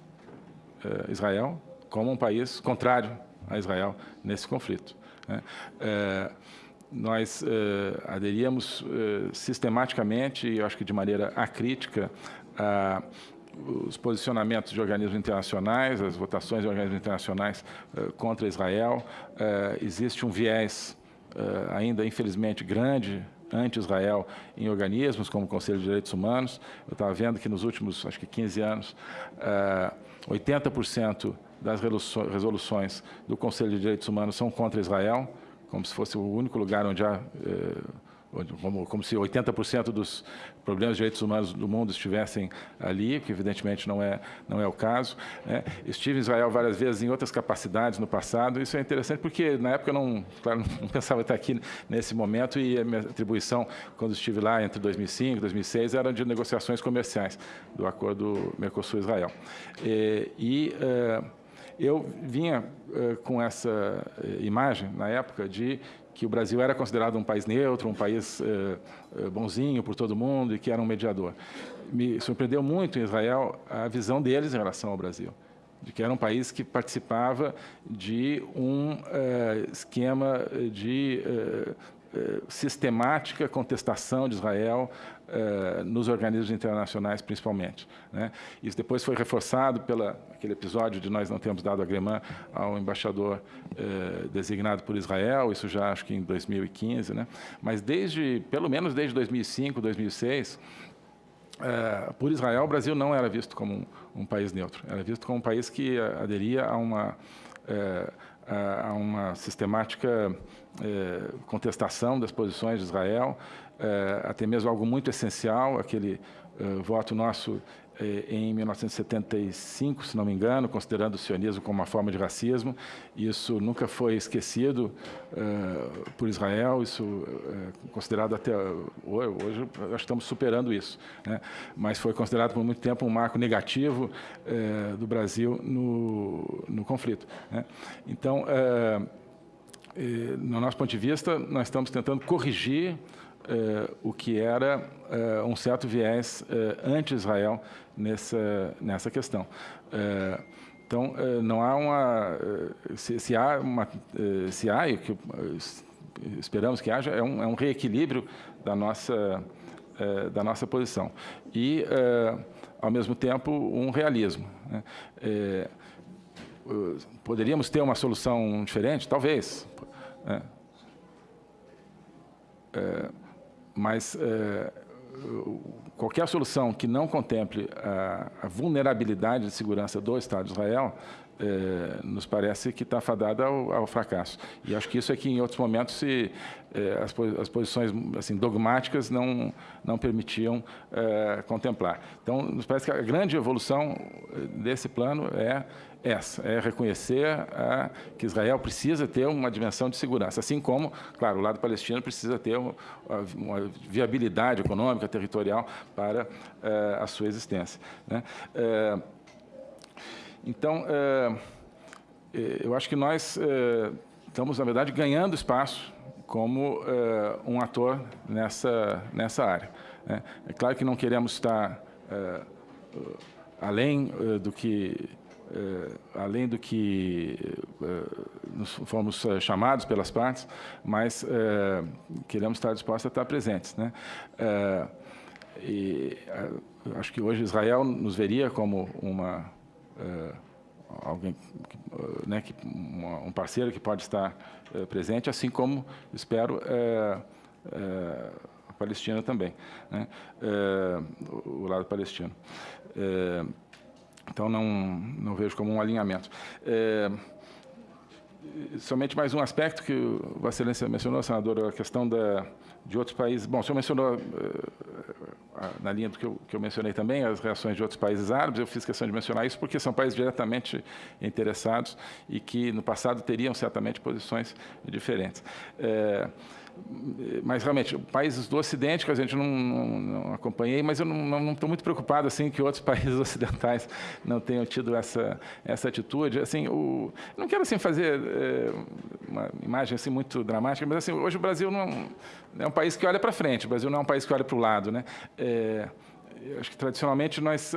Israel, como um país contrário a Israel nesse conflito. Né? nós aderíamos sistematicamente, e eu acho que de maneira acrítica, a os posicionamentos de organismos internacionais, as votações de organismos internacionais uh, contra Israel. Uh, existe um viés uh, ainda, infelizmente, grande anti-Israel em organismos como o Conselho de Direitos Humanos. Eu estava vendo que nos últimos, acho que 15 anos, 80% das resoluções do Conselho de Direitos Humanos são contra Israel, como se fosse o único lugar onde há como, como se 80% dos problemas de direitos humanos do mundo estivessem ali, que evidentemente não é, não é o caso. Né? Estive em Israel várias vezes em outras capacidades no passado, isso é interessante porque na época eu não, claro, não pensava estar aqui nesse momento e a minha atribuição, quando estive lá entre 2005 e 2006, era de negociações comerciais do acordo Mercosul-Israel. E, e uh, eu vinha uh, com essa uh, imagem, na época, de que o Brasil era considerado um país neutro, um país eh, eh, bonzinho por todo mundo e que era um mediador. Me surpreendeu muito em Israel a visão deles em relação ao Brasil, de que era um país que participava de um eh, esquema de sistemática contestação de Israel eh, nos organismos internacionais, principalmente. Né? Isso depois foi reforçado pelo aquele episódio de nós não termos dado a Gremã ao embaixador eh, designado por Israel, isso já acho que em 2015, né? mas desde, pelo menos desde 2005, 2006, eh, por Israel, o Brasil não era visto como um, um, país neutro, era visto como um país que aderia a uma, a uma sistemática contestação das posições de Israel, é, até mesmo algo muito essencial, aquele uh, voto nosso eh, em 1975, se não me engano, considerando o sionismo como uma forma de racismo. Isso nunca foi esquecido por Israel, isso é considerado até hoje, acho que estamos superando isso, né? mas foi considerado por muito tempo um marco negativo do Brasil no, no conflito. Né? Então, no nosso ponto de vista, nós estamos tentando corrigir eh, o que era eh, um certo viés eh, anti-Israel nessa, nessa questão. então, não há uma... Se, se há, uma, se há e que esperamos que haja, é um, é um reequilíbrio da nossa, da nossa posição. E, ao mesmo tempo, um realismo. Né? Poderíamos ter uma solução diferente? Talvez. Né? É, mas é, qualquer solução que não contemple a, a vulnerabilidade de segurança do Estado de Israel é, nos parece que está fadada ao, ao, fracasso. E acho que isso é que, em outros momentos, se, é, as, as, posições assim, dogmáticas não, não permitiam é, contemplar. Então, nos parece que a grande evolução desse plano é essa, é reconhecer a, que Israel precisa ter uma dimensão de segurança, assim como, claro, o lado palestino precisa ter uma, uma viabilidade econômica, territorial para a sua existência. Né? Então, é, é, eu acho que nós é, estamos, na verdade, ganhando espaço como um ator nessa, nessa área. Né? É claro que não queremos estar além do que além do que nos fomos chamados pelas partes, mas queremos estar dispostos a estar presentes. Né? e acho que hoje Israel nos veria como uma alguém, né, que, um parceiro que pode estar é, presente, assim como, espero, a Palestina também, né, o lado palestino. então, não, não vejo como um alinhamento. somente mais um aspecto que Vossa Excelência mencionou, senador, a questão da, de outros países. Bom, o senhor mencionou na linha do que eu, que eu, mencionei também, as reações de outros países árabes, eu fiz questão de mencionar isso porque são países diretamente interessados e que no passado teriam certamente posições diferentes. É, mas realmente, países do Ocidente que a gente não, não, não acompanhei, mas eu não estou muito preocupado assim que outros países ocidentais não tenham tido essa essa atitude. Assim, o, não quero assim fazer é, uma imagem assim muito dramática, mas assim hoje o Brasil não é um país que olha para frente. O Brasil não é um país que olha para o lado, né? É, acho que tradicionalmente nós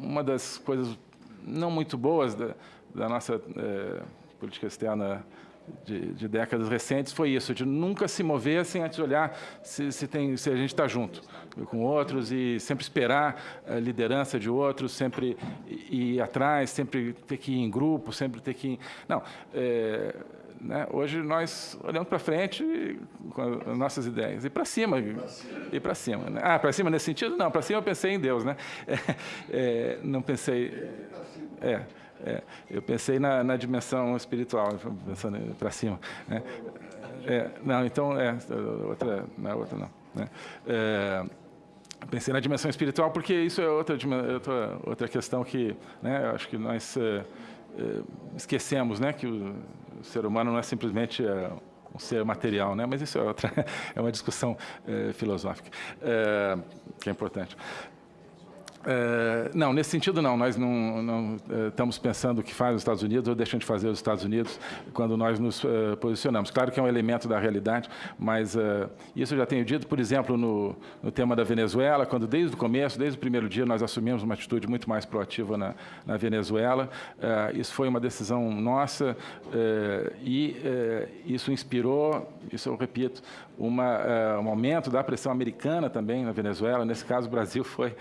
uma das coisas não muito boas da, da nossa é, política externa de, de, décadas recentes foi isso, de nunca se mover sem antes olhar se, se, tem, se a gente está junto com outros e sempre esperar a liderança de outros, sempre ir atrás, sempre ter que ir em grupo, sempre ter que ir... Não, é, né? Hoje nós olhamos para frente com as nossas ideias e para cima, e para cima. Né? Ah, para cima nesse sentido? Não, para cima eu pensei em Deus, né? É, é, não pensei. É, é, eu pensei na, na, dimensão espiritual, pensando para cima. Né? É, não, então é outra, não é outra não. Né? É, pensei na dimensão espiritual porque isso é outra outra, outra questão que, né? Acho que nós é, é, esquecemos, né? Que o, o ser humano não é simplesmente um ser material, né? mas isso é outra, é uma discussão é, filosófica é, que é importante. É, não, nesse sentido não. Nós não, não é, estamos pensando o que faz os Estados Unidos ou deixando de fazer os Estados Unidos quando nós nos é, posicionamos. Claro que é um elemento da realidade, mas isso eu já tenho dito, por exemplo, no, no, tema da Venezuela, quando desde o começo, desde o primeiro dia, nós assumimos uma atitude muito mais proativa na, na Venezuela. Isso foi uma decisão nossa e isso inspirou, isso eu repito, uma, um aumento da pressão americana também na Venezuela. Nesse caso, o Brasil foi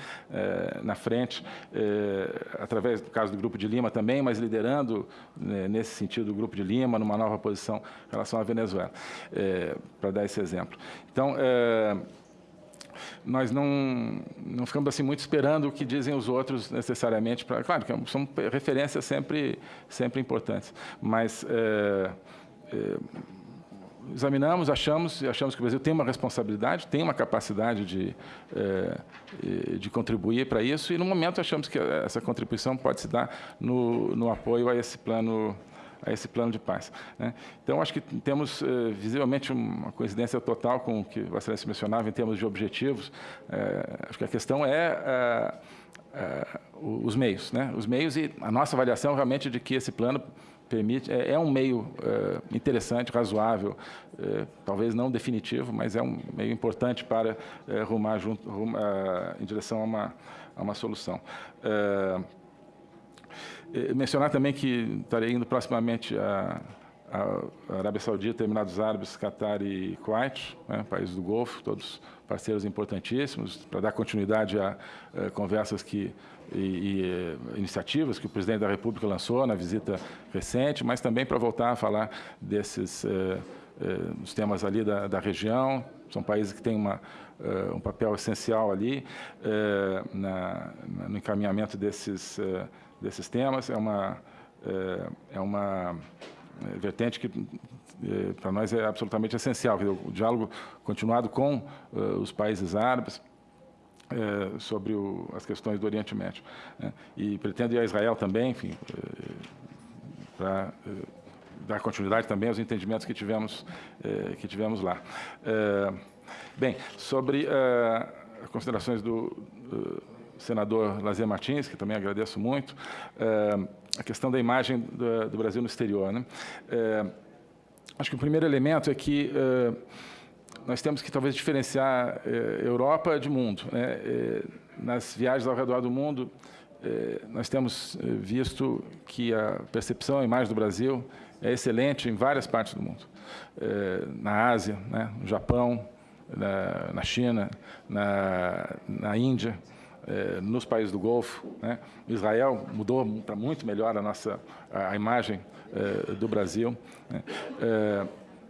na frente, eh, através do caso do Grupo de Lima também, mas liderando, né, nesse sentido, o Grupo de Lima, numa nova posição em relação à Venezuela, eh, para dar esse exemplo. Então, eh, nós não, não ficamos assim muito esperando o que dizem os outros necessariamente. Pra, claro que são referências sempre, sempre importantes, mas é, é, examinamos, achamos, achamos que o Brasil tem uma responsabilidade, tem uma capacidade de, é, de contribuir para isso, e no momento achamos que essa contribuição pode se dar no, no apoio a esse plano a esse plano de paz. Né? Então, acho que temos eh, visivelmente uma coincidência total com o que o Excelência mencionava em termos de objetivos. Eh, acho que a questão é os meios, né? os meios e a nossa avaliação realmente de que esse plano permite, é, é um meio é, interessante, razoável, é, talvez não definitivo, mas é um meio importante para é, rumar junto, rumar, em direção a uma, a uma solução. É, é, mencionar também que estarei indo proximamente a, a Arábia Saudita, Emirados Árabes, Catar e Kuwait, né, países do Golfo, todos parceiros importantíssimos, para dar continuidade a, a conversas que e, e, eh, iniciativas que o presidente da República lançou na visita recente, mas também para voltar a falar desses, eh, nos temas ali da, da região. São países que têm uma, um papel essencial ali na, no encaminhamento desses, desses temas. É uma, é uma vertente que para nós é absolutamente essencial, o diálogo continuado com os países árabes, é, sobre o, as questões do Oriente Médio. Né? E pretendo ir a Israel também, enfim, é, para é, dar continuidade também aos entendimentos que tivemos, que tivemos lá. Bem, sobre as considerações do, do senador Lazer Martins, que também agradeço muito, a questão da imagem do, do Brasil no exterior. Né? acho que o primeiro elemento é que nós temos que talvez diferenciar eh, Europa de mundo. Né? Eh, nas viagens ao redor do mundo, eh, nós temos eh, visto que a percepção, a imagem do Brasil é excelente em várias partes do mundo. Eh, na Ásia, né? no Japão, na, na China, na, na Índia, eh, nos países do Golfo. Né? Israel mudou para muito melhor a nossa a, imagem do Brasil. Né?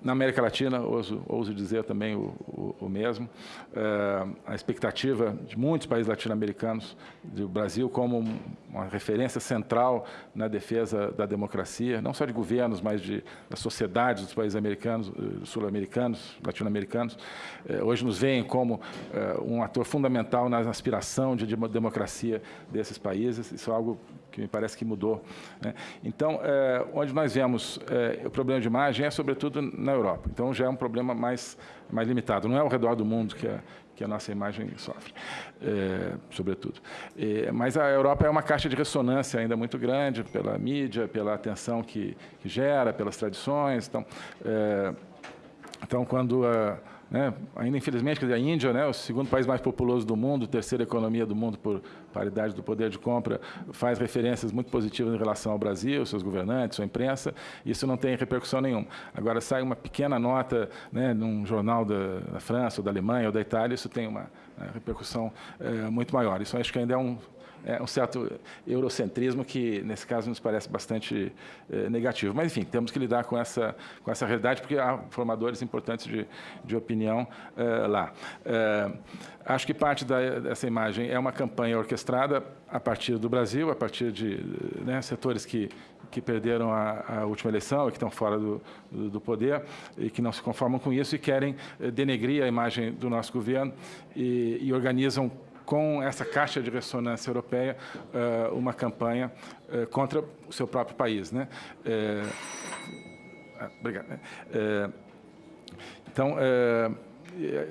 Na América Latina, ouso, ouso dizer também o, o, o mesmo. É, a expectativa de muitos países latino-americanos, do Brasil como uma referência central na defesa da democracia, não só de governos, mas de, das sociedades dos países americanos, eh, sul-americanos, latino-americanos, é, hoje nos veem como é, um ator fundamental na aspiração de democracia desses países. Isso é algo que me parece que mudou. Né? Então, é, onde nós vemos é, o problema de imagem é, sobretudo, na Europa. Então, já é um problema mais, mais limitado. Não é ao redor do mundo que a, que a nossa imagem sofre, é, sobretudo. mas a Europa é uma caixa de ressonância ainda muito grande pela mídia, pela atenção que, que gera, pelas tradições. Então, então quando... A, né? Ainda, infelizmente, a Índia, né, o segundo país mais populoso do mundo, terceira economia do mundo por paridade do poder de compra, faz referências muito positivas em relação ao Brasil, seus governantes, sua imprensa, isso não tem repercussão nenhuma. Agora, sai uma pequena nota né, num jornal da, da França, ou da Alemanha, ou da Itália, isso tem uma, uma né, repercussão é, muito maior. Isso acho que ainda é um é, um certo eurocentrismo que, nesse caso, nos parece bastante é, negativo. Mas, enfim, temos que lidar com essa, com essa realidade, porque há formadores importantes de, de opinião é, lá. É, acho que parte da, dessa imagem é uma campanha orquestrada a partir do Brasil, a partir de né, setores que, que perderam a, a, última eleição e que estão fora do, do, do, poder e que não se conformam com isso e querem denegrir a imagem do nosso governo e, e organizam com essa caixa de ressonância europeia, eh, uma campanha eh, contra o seu próprio país. Né? Eh, ah, obrigado. Então,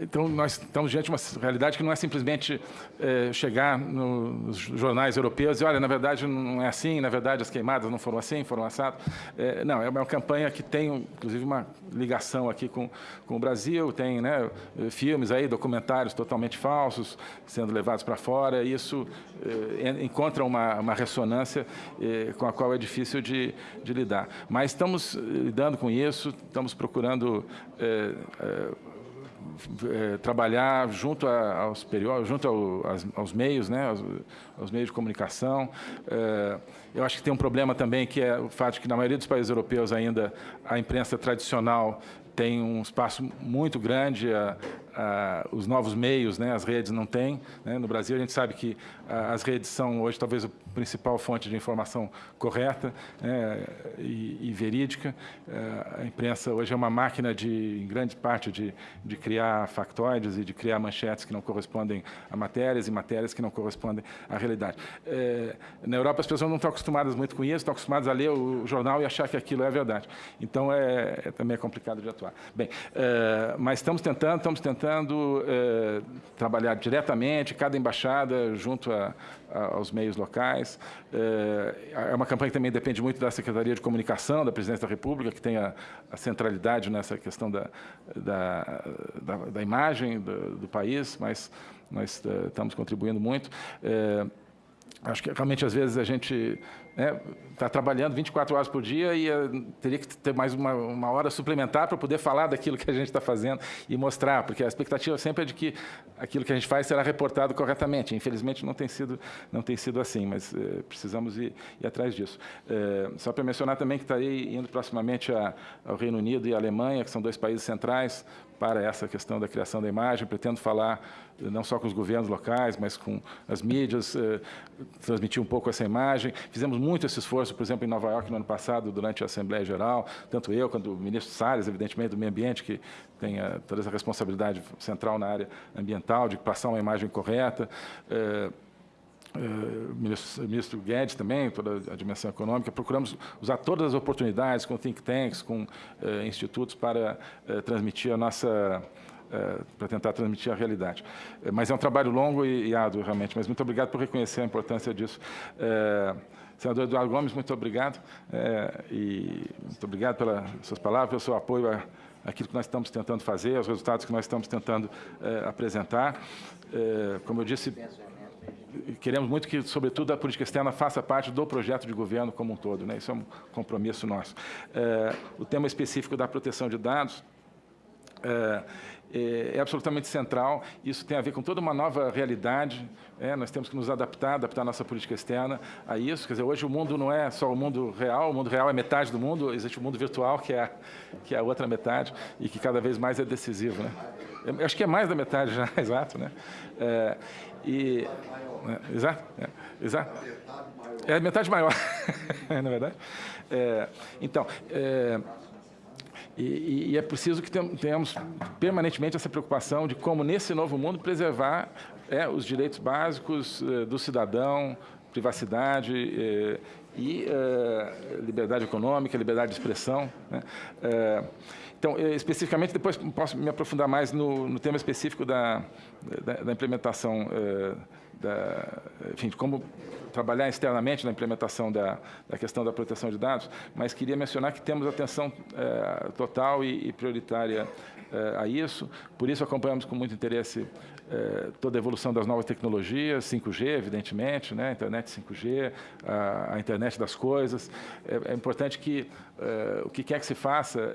então, nós estamos diante de uma realidade que não é simplesmente é, chegar no, nos jornais europeus e olha, na verdade não é assim, na verdade as queimadas não foram assim, foram assadas. É, não, é uma campanha que tem, inclusive, uma ligação aqui com, com o Brasil, tem né, filmes aí, documentários totalmente falsos sendo levados para fora, e isso é, encontra uma, uma ressonância é, com a qual é difícil de, de lidar. Mas estamos lidando com isso, estamos procurando é, trabalhar junto a, aos periódicos, junto ao, aos, aos, meios, né, aos, aos, meios de comunicação. É, eu acho que tem um problema também que é o fato de que na maioria dos países europeus ainda a imprensa tradicional tem um espaço muito grande, a, a, os novos meios, né, as redes não têm. Né? No Brasil, a gente sabe que a, as redes são hoje talvez a principal fonte de informação correta né, e, e, verídica. É, a imprensa hoje é uma máquina, de, em grande parte, de, de criar factoides e de criar manchetes que não correspondem a matérias e matérias que não correspondem à realidade. É, na Europa, as pessoas não estão acostumadas muito com isso, estão acostumadas a ler o jornal e achar que aquilo é verdade. Então, é, é também é complicado de atuar. Bem, é, mas estamos tentando, estamos tentando tentando é, trabalhar diretamente, cada embaixada junto a, a, aos meios locais. É, é, uma campanha que também depende muito da Secretaria de Comunicação da Presidência da República, que tem a, a centralidade nessa questão da, da, da, da imagem do, do, país, mas nós é, estamos contribuindo muito. Acho que realmente, às vezes, a gente está né, tá trabalhando 24 horas por dia e uh, teria que ter mais uma, uma hora suplementar para poder falar daquilo que a gente está fazendo e mostrar, porque a expectativa sempre é de que aquilo que a gente faz será reportado corretamente. Infelizmente, não tem sido, não tem sido assim, mas uh, precisamos ir, ir, atrás disso. Uh, só para mencionar também que estarei indo proximamente a, ao Reino Unido e à Alemanha, que são dois países centrais para essa questão da criação da imagem. Pretendo falar eh, não só com os governos locais, mas com as mídias, eh, transmitir um pouco essa imagem. Fizemos muito esse esforço, por exemplo, em Nova York, no ano passado, durante a Assembleia Geral, tanto eu quanto o ministro Salles, evidentemente, do Meio Ambiente, que tem a, eh, toda essa responsabilidade central na área ambiental, de passar uma imagem correta. Eh, Uh, ministro, ministro, Guedes também, toda a dimensão econômica, procuramos usar todas as oportunidades com think tanks, com uh, institutos para uh, transmitir a nossa, para tentar transmitir a realidade. mas é um trabalho longo e, e, árduo, realmente, mas muito obrigado por reconhecer a importância disso. senador Eduardo Gomes, muito obrigado, e muito obrigado pelas suas palavras, pelo seu apoio a, aquilo que nós estamos tentando fazer, aos resultados que nós estamos tentando apresentar. como eu disse, queremos muito que, sobretudo, a política externa faça parte do projeto de governo como um todo. Né? Isso é um compromisso nosso. É, o tema específico da proteção de dados é, é, é, absolutamente central. Isso tem a ver com toda uma nova realidade. É, nós temos que nos adaptar, adaptar nossa política externa a isso. Quer dizer, hoje o mundo não é só o mundo real, o mundo real é metade do mundo, existe o mundo virtual, que é a, que é a outra metade, e que cada vez mais é decisivo. Né? Eu acho que é mais da metade já, exato. Né? É, e, é, exato, é, exato. É a metade maior, na é verdade. É, então, é, e, e, é preciso que tenhamos permanentemente essa preocupação de como, nesse novo mundo, preservar é, os direitos básicos é, do cidadão, privacidade é, e liberdade econômica, liberdade de expressão. Né? Então, especificamente, depois posso me aprofundar mais no, no tema específico da, da, da implementação, da, enfim, de como trabalhar externamente na implementação da, da, questão da proteção de dados, mas queria mencionar que temos atenção eh, total e, e prioritária eh, a isso, por isso acompanhamos com muito interesse toda a evolução das novas tecnologias, 5G, evidentemente, né, internet 5G, a, a internet das coisas. É, é importante que o que quer que se faça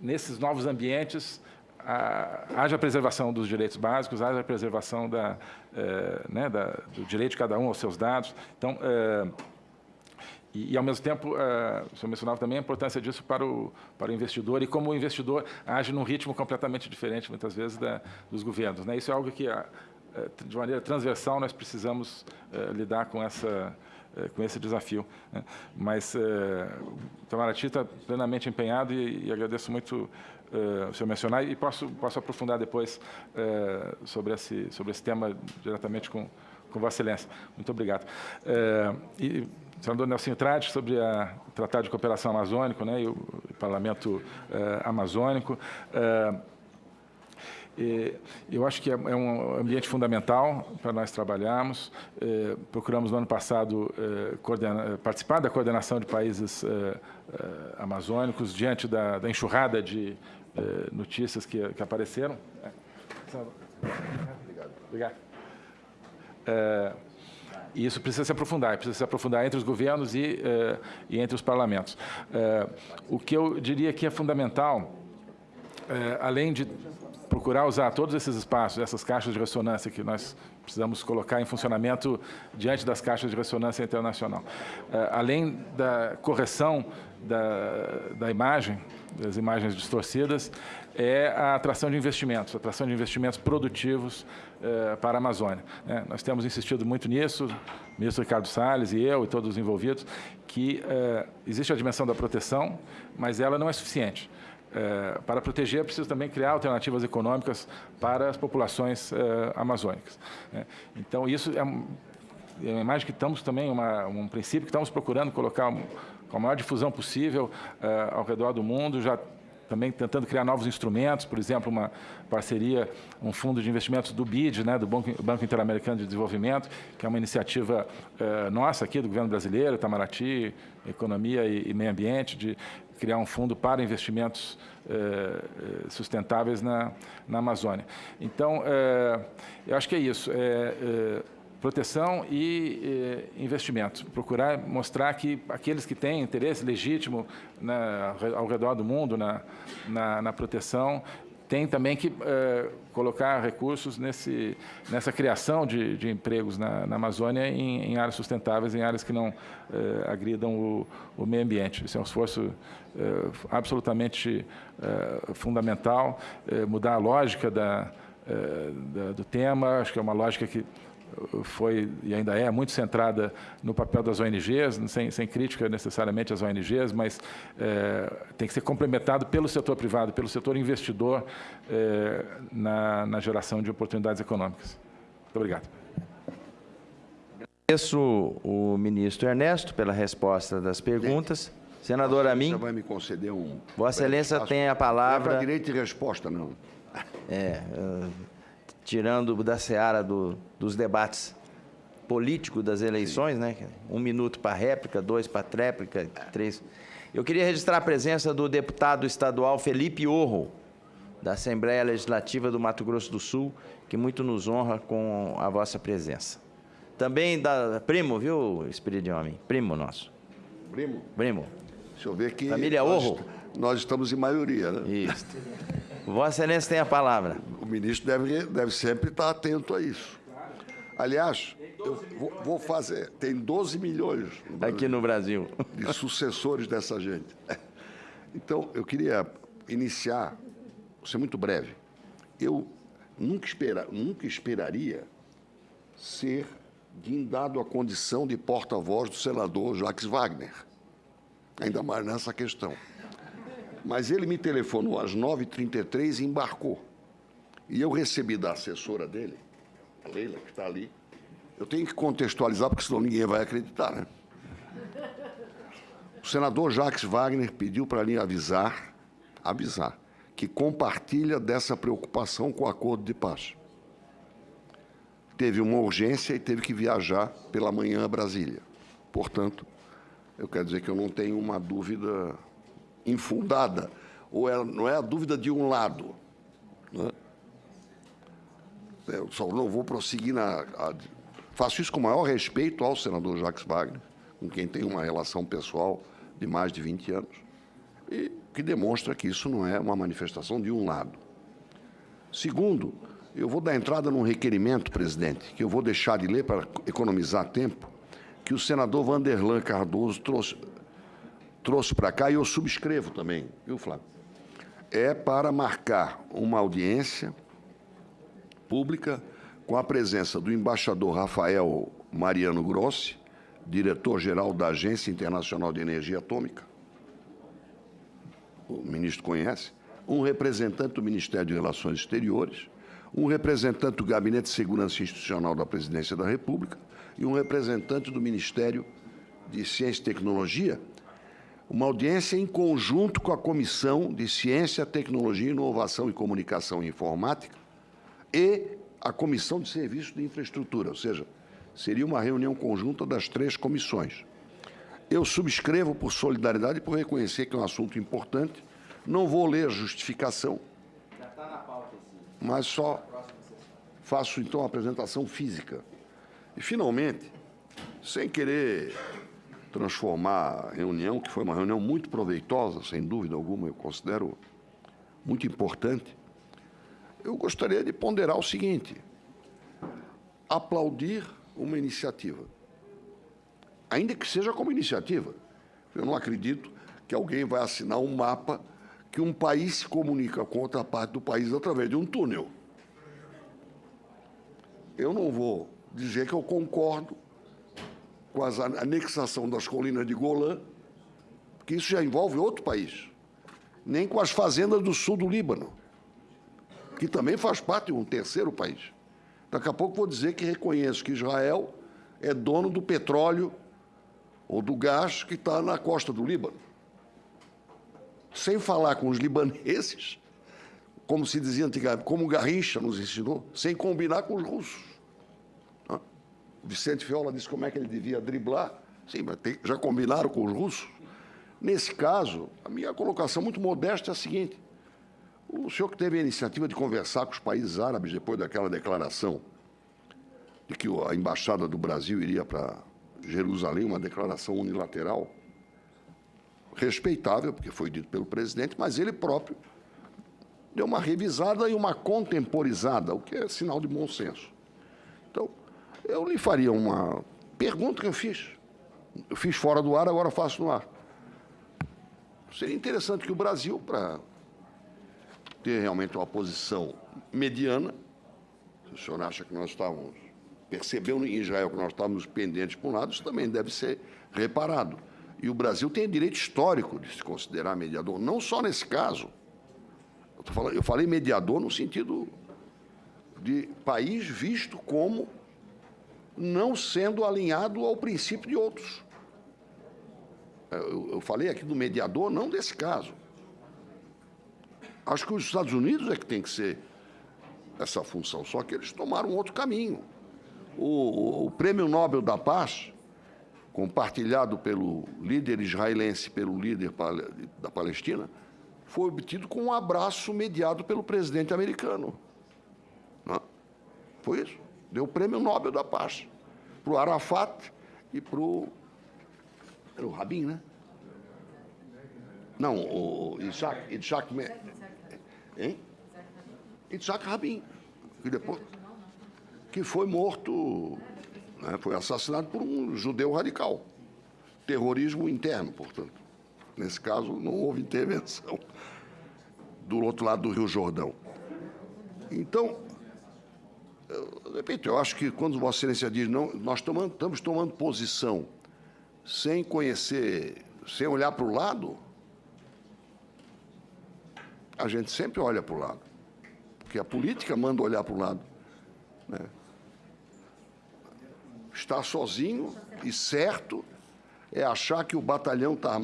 nesses novos ambientes, haja preservação dos direitos básicos, haja preservação da, é, né, da, do direito de cada um aos seus dados. Então, é, e, e, ao mesmo tempo, é, o senhor mencionava também a importância disso para o, para o investidor e como o investidor age num ritmo completamente diferente, muitas vezes, da, dos governos. Né? Isso é algo que, de maneira transversal, nós precisamos lidar com essa com esse desafio. Né? Mas uh, o Itamaraty está plenamente empenhado e, e agradeço muito uh, o senhor mencionar e posso, posso aprofundar depois uh, sobre, esse, sobre esse tema diretamente com, com Vossa Excelência. Muito obrigado. Uh, e, senador Nelson Trade, sobre a, o Tratado de Cooperação Amazônico né, e o, o Parlamento Amazônico. Eu acho que é, é um ambiente fundamental para nós trabalharmos. É, procuramos, no ano passado, é, participar da coordenação de países amazônicos diante da, da enxurrada de notícias que, apareceram. Obrigado. E isso precisa se aprofundar, precisa se aprofundar entre os governos e entre os parlamentos. o que eu diria que é fundamental, além de procurar usar todos esses espaços, essas caixas de ressonância que nós precisamos colocar em funcionamento diante das caixas de ressonância internacional. Uh, além da correção da, da imagem, das imagens distorcidas, é a atração de investimentos, a atração de investimentos produtivos uh, para a Amazônia. Né? Nós temos insistido muito nisso, o ministro Ricardo Salles e eu e todos os envolvidos, que uh, existe a dimensão da proteção, mas ela não é suficiente. É, para proteger, é preciso também criar alternativas econômicas para as populações é, amazônicas. Né? Então, isso é, é imagem que estamos também, uma, um princípio que estamos procurando colocar com a maior difusão possível é, ao redor do mundo, já também tentando criar novos instrumentos, por exemplo, uma parceria, um fundo de investimentos do BID, né, do Banco, Banco Interamericano de Desenvolvimento, que é uma iniciativa eh, nossa aqui, do governo brasileiro, Itamaraty, Economia e, e Meio Ambiente, de criar um fundo para investimentos eh, eh, sustentáveis na, na Amazônia. Então, eu acho que é isso. proteção e eh, investimentos. Procurar mostrar que aqueles que têm interesse legítimo na, ao redor do mundo na, na, na proteção têm também que eh, colocar recursos nesse, nessa criação de, de empregos na, na Amazônia em, em, áreas sustentáveis, em áreas que não eh, agridam o, o, meio ambiente. Isso é um esforço eh, absolutamente fundamental, mudar a lógica da, da, do tema, acho que é uma lógica que foi e ainda é muito centrada no papel das ONGs, sem, sem crítica necessariamente às ONGs, mas é, tem que ser complementado pelo setor privado, pelo setor investidor é, na, na geração de oportunidades econômicas. Muito obrigado. Agradeço o ministro Ernesto pela resposta das perguntas. Senador Amin. Você vai me conceder um. Vossa Excelência tem a palavra. Não é direito de resposta, não. É. Uh tirando da seara do, dos debates políticos das eleições, Sim. né? Um minuto para réplica, dois para tréplica, três. Eu queria registrar a presença do deputado estadual Felipe Orro, da Assembleia Legislativa do Mato Grosso do Sul, que muito nos honra com a vossa presença. Também da primo, viu, Espírito de Homem? Primo nosso. Primo? Primo. Deixa eu ver aqui. Família Orro. Nós estamos em maioria, né? Isso. Vossa Excelência tem a palavra. O ministro deve, deve sempre estar atento a isso. Aliás, eu vou, vou fazer. Tem 12 milhões no aqui no Brasil de sucessores dessa gente. Então, eu queria iniciar, vou ser muito breve. Eu nunca, espera, nunca esperaria ser guindado à condição de porta-voz do senador Jacques Wagner, ainda mais nessa questão. Mas ele me telefonou às 9h33 e embarcou. E eu recebi da assessora dele, a Leila, que está ali. Eu tenho que contextualizar, porque senão ninguém vai acreditar, né? O senador Jacques Wagner pediu para mim avisar, avisar, que compartilha dessa preocupação com o acordo de paz. Teve uma urgência e teve que viajar pela manhã a Brasília. Portanto, eu quero dizer que eu não tenho uma dúvida infundada, ou não é a dúvida de um lado. Né? Eu só não vou prosseguir na. A, faço isso com o maior respeito ao senador Jacques Wagner, com quem tenho uma relação pessoal de mais de 20 anos, e que demonstra que isso não é uma manifestação de um lado. Segundo, eu vou dar entrada num requerimento, presidente, que eu vou deixar de ler para economizar tempo, que o senador Vanderlan Cardoso trouxe, trouxe para cá e eu subscrevo também, viu, Flávio? É para marcar uma audiência pública com a presença do embaixador Rafael Mariano Grossi, diretor-geral da Agência Internacional de Energia Atômica, o ministro conhece, um representante do Ministério de Relações Exteriores, um representante do Gabinete de Segurança Institucional da Presidência da República e um representante do Ministério de Ciência e Tecnologia uma audiência em conjunto com a Comissão de Ciência, Tecnologia, Inovação e Comunicação e Informática e a Comissão de Serviços de Infraestrutura, ou seja, seria uma reunião conjunta das três comissões. Eu subscrevo por solidariedade e por reconhecer que é um assunto importante. Não vou ler a justificação. Mas só faço, então, a apresentação física. E, finalmente, sem querer transformar a reunião, que foi uma reunião muito proveitosa, sem dúvida alguma, eu considero muito importante, eu gostaria de ponderar o seguinte: aplaudir uma iniciativa, ainda que seja como iniciativa. Eu não acredito que alguém vai assinar um mapa que um país se comunica com outra parte do país através de um túnel. Eu não vou dizer que eu concordo com a anexação das colinas de Golã, que isso já envolve outro país, nem com as fazendas do sul do Líbano, que também faz parte de um terceiro país. Daqui a pouco vou dizer que reconheço que Israel é dono do petróleo ou do gás que está na costa do Líbano. Sem falar com os libaneses, como se dizia antigamente, como Garrincha nos ensinou, sem combinar com os russos. Vicente Fiola disse como é que ele devia driblar. Sim, mas tem, já combinaram com os russos? Nesse caso, a minha colocação muito modesta é a seguinte: o senhor que teve a iniciativa de conversar com os países árabes depois daquela declaração de que a embaixada do Brasil iria para Jerusalém, uma declaração unilateral, respeitável, porque foi dito pelo presidente, mas ele próprio deu uma revisada e uma contemporizada, o que é sinal de bom senso. Eu lhe faria uma pergunta que eu fiz. Eu fiz fora do ar, agora faço no ar. Seria interessante que o Brasil, para ter realmente uma posição mediana, se o senhor acha que nós estávamos, percebeu em Israel que nós estávamos pendentes por um lado, isso também deve ser reparado. E o Brasil tem direito histórico de se considerar mediador, não só nesse caso, eu, falando, eu falei mediador no sentido de país visto como não sendo alinhado ao princípio de outros. Eu, eu, falei aqui do mediador, não desse caso. Acho que os Estados Unidos é que tem que ser essa função, só que eles tomaram outro caminho. O, o, o Prêmio Nobel da Paz, compartilhado pelo líder israelense, pelo líder da Palestina, foi obtido com um abraço mediado pelo presidente americano. Não? Foi isso. Deu o prêmio Nobel da Paz para o Arafat e para o. Era o Rabin, né? Não, o Isaac. Isaac, hein? Isaac Rabin. Que, depois, que foi morto, né, foi assassinado por um judeu radical. Terrorismo interno, portanto. Nesse caso, não houve intervenção do outro lado do Rio Jordão. Então, eu, repito, eu acho que quando Vossa Excelência diz não, nós tomando, estamos tomando posição sem conhecer, sem olhar para o lado, a gente sempre olha para o lado. Porque a política manda olhar para o lado. Né? Estar sozinho e certo é achar que o batalhão está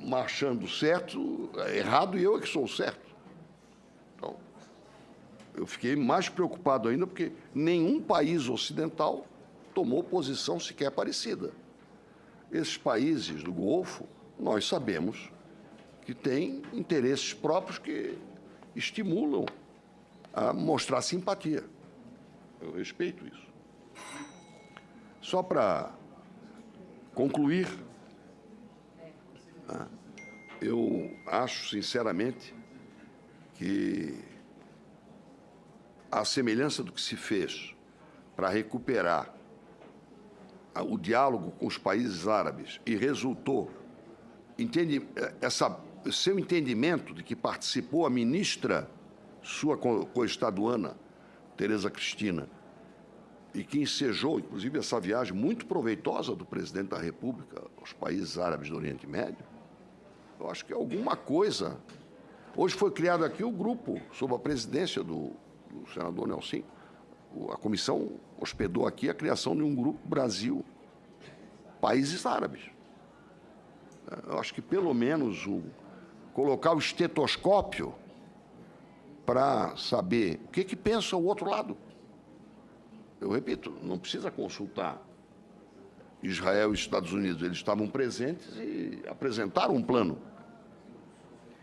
marchando certo, errado, e eu é que sou certo. Eu fiquei mais preocupado ainda porque nenhum país ocidental tomou posição sequer parecida. Esses países do Golfo, nós sabemos que têm interesses próprios que estimulam a mostrar simpatia. Eu respeito isso. Só para concluir, ah, eu acho, sinceramente, que a semelhança do que se fez para recuperar o diálogo com os países árabes e resultou, entende, essa, seu entendimento de que participou a ministra sua coestaduana, Tereza Cristina, e que ensejou, inclusive, essa viagem muito proveitosa do presidente da República aos países árabes do Oriente Médio, eu acho que alguma coisa. Hoje foi criado aqui o grupo, sob a presidência do, do senador Nelson. A comissão hospedou aqui a criação de um grupo Brasil, países árabes. Eu acho que pelo menos o, colocar o estetoscópio para saber o que, que pensa o outro lado. Eu repito, não precisa consultar Israel e Estados Unidos. Eles estavam presentes e apresentaram um plano.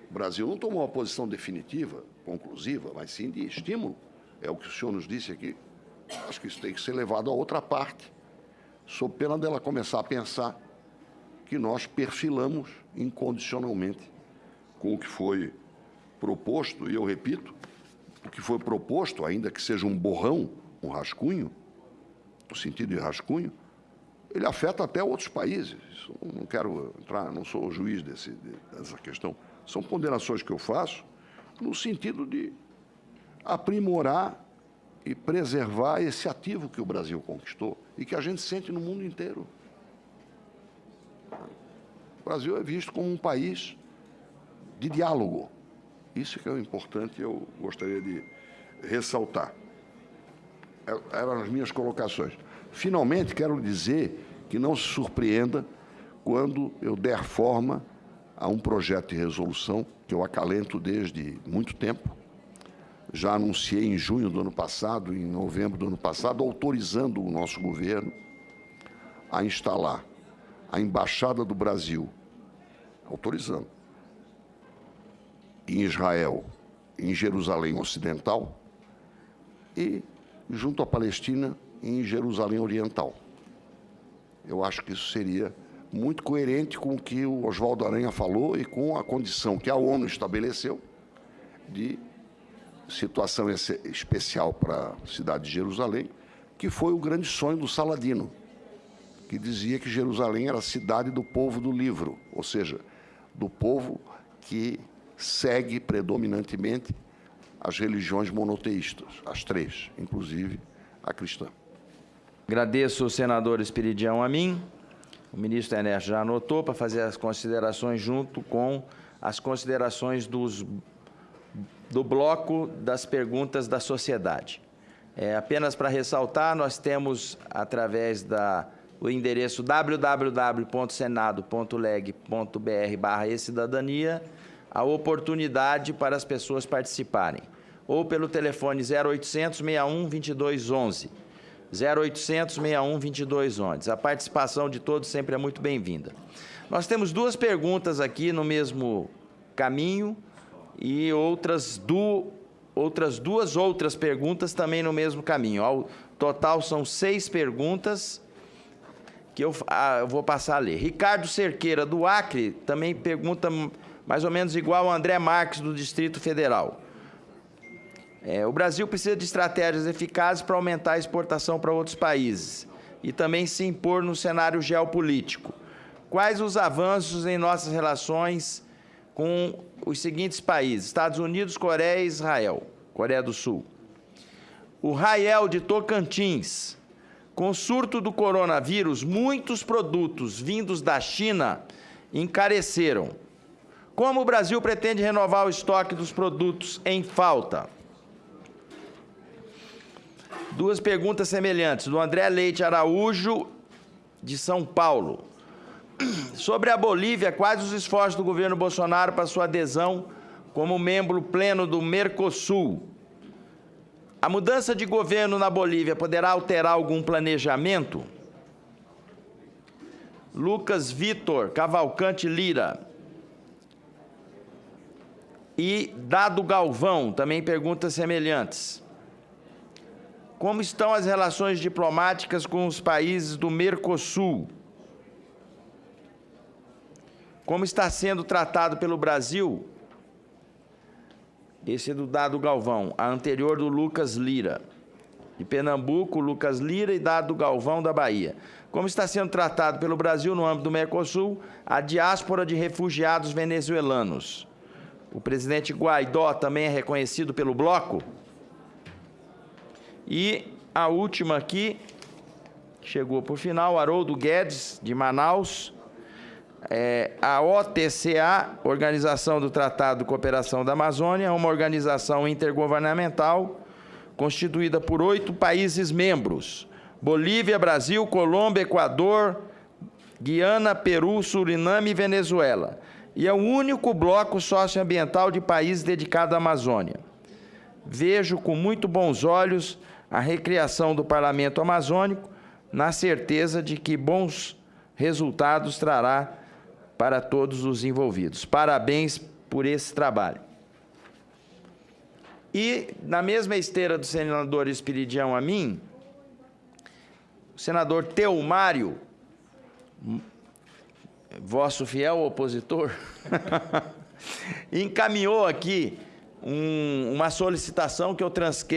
O Brasil não tomou uma posição definitiva, conclusiva, mas sim de estímulo. É o que o senhor nos disse aqui. Acho que isso tem que ser levado a outra parte, sob pena dela começar a pensar que nós perfilamos incondicionalmente com o que foi proposto, e eu repito, o que foi proposto, ainda que seja um borrão, um rascunho, no sentido de rascunho, ele afeta até outros países. não quero entrar, não sou juiz desse, dessa questão. São ponderações que eu faço no sentido de aprimorar e preservar esse ativo que o Brasil conquistou e que a gente sente no mundo inteiro. O Brasil é visto como um país de diálogo. Isso que é o importante eu gostaria de ressaltar. É, eram as minhas colocações. Finalmente, quero dizer que não se surpreenda quando eu der forma a um projeto de resolução que eu acalento desde muito tempo. Já anunciei em junho do ano passado, em novembro do ano passado, autorizando o nosso governo a instalar a Embaixada do Brasil, autorizando, em Israel, em Jerusalém Ocidental, e junto à Palestina em Jerusalém Oriental. Eu acho que isso seria muito coerente com o que o Oswaldo Aranha falou e com a condição que a ONU estabeleceu de situação especial para a cidade de Jerusalém, que foi o grande sonho do Saladino, que dizia que Jerusalém era a cidade do povo do livro, ou seja, do povo que segue predominantemente as religiões monoteístas, as três, inclusive a cristã. Agradeço o senador Espiridião a mim. O ministro Ernesto já anotou para fazer as considerações junto com as considerações dos, do bloco das perguntas da sociedade. É, apenas para ressaltar, nós temos, através da o endereço www.senado.leg.br barra e-cidadania, a oportunidade para as pessoas participarem. Ou pelo telefone 0800 61 2211. 0800 61 2211. A participação de todos sempre é muito bem-vinda. Nós temos duas perguntas aqui no mesmo caminho e outras, du outras duas outras perguntas também no mesmo caminho. Ao total são seis perguntas que eu, ah, eu vou passar a ler. Ricardo Cerqueira, do Acre, também pergunta mais ou menos igual ao André Marques, do Distrito Federal. É, o Brasil precisa de estratégias eficazes para aumentar a exportação para outros países e também se impor no cenário geopolítico. Quais os avanços em nossas relações com os seguintes países: Estados Unidos, Coreia e Israel, Coreia do Sul. O Rael de Tocantins com o surto do coronavírus, muitos produtos vindos da China encareceram. Como o Brasil pretende renovar o estoque dos produtos em falta? Duas perguntas semelhantes, do André Leite Araújo, de São Paulo. Sobre a Bolívia, quais os esforços do governo Bolsonaro para sua adesão como membro pleno do Mercosul? A mudança de governo na Bolívia poderá alterar algum planejamento? Lucas Vitor Cavalcante Lira. E Dado Galvão, também perguntas semelhantes. Como estão as relações diplomáticas com os países do Mercosul? Como está sendo tratado pelo Brasil esse é do Dado Galvão, a anterior do Lucas Lira. De Pernambuco, Lucas Lira e Dado Galvão da Bahia. Como está sendo tratado pelo Brasil no âmbito do Mercosul a diáspora de refugiados venezuelanos? O presidente Guaidó também é reconhecido pelo bloco? E a última aqui, chegou por final, Haroldo Guedes, de Manaus é, a OTCA, Organização do Tratado de Cooperação da Amazônia, é uma organização intergovernamental constituída por oito países membros: Bolívia, Brasil, Colômbia, Equador, Guiana, Peru, Suriname e Venezuela. E é o único bloco socioambiental de países dedicado à Amazônia. Vejo com muito bons olhos a recriação do Parlamento Amazônico, na certeza de que bons resultados trará para todos os envolvidos. Parabéns por esse trabalho. E, na mesma esteira do senador Espiridião a mim, o senador Teomário, vosso fiel opositor, encaminhou aqui um, uma solicitação que eu, transque,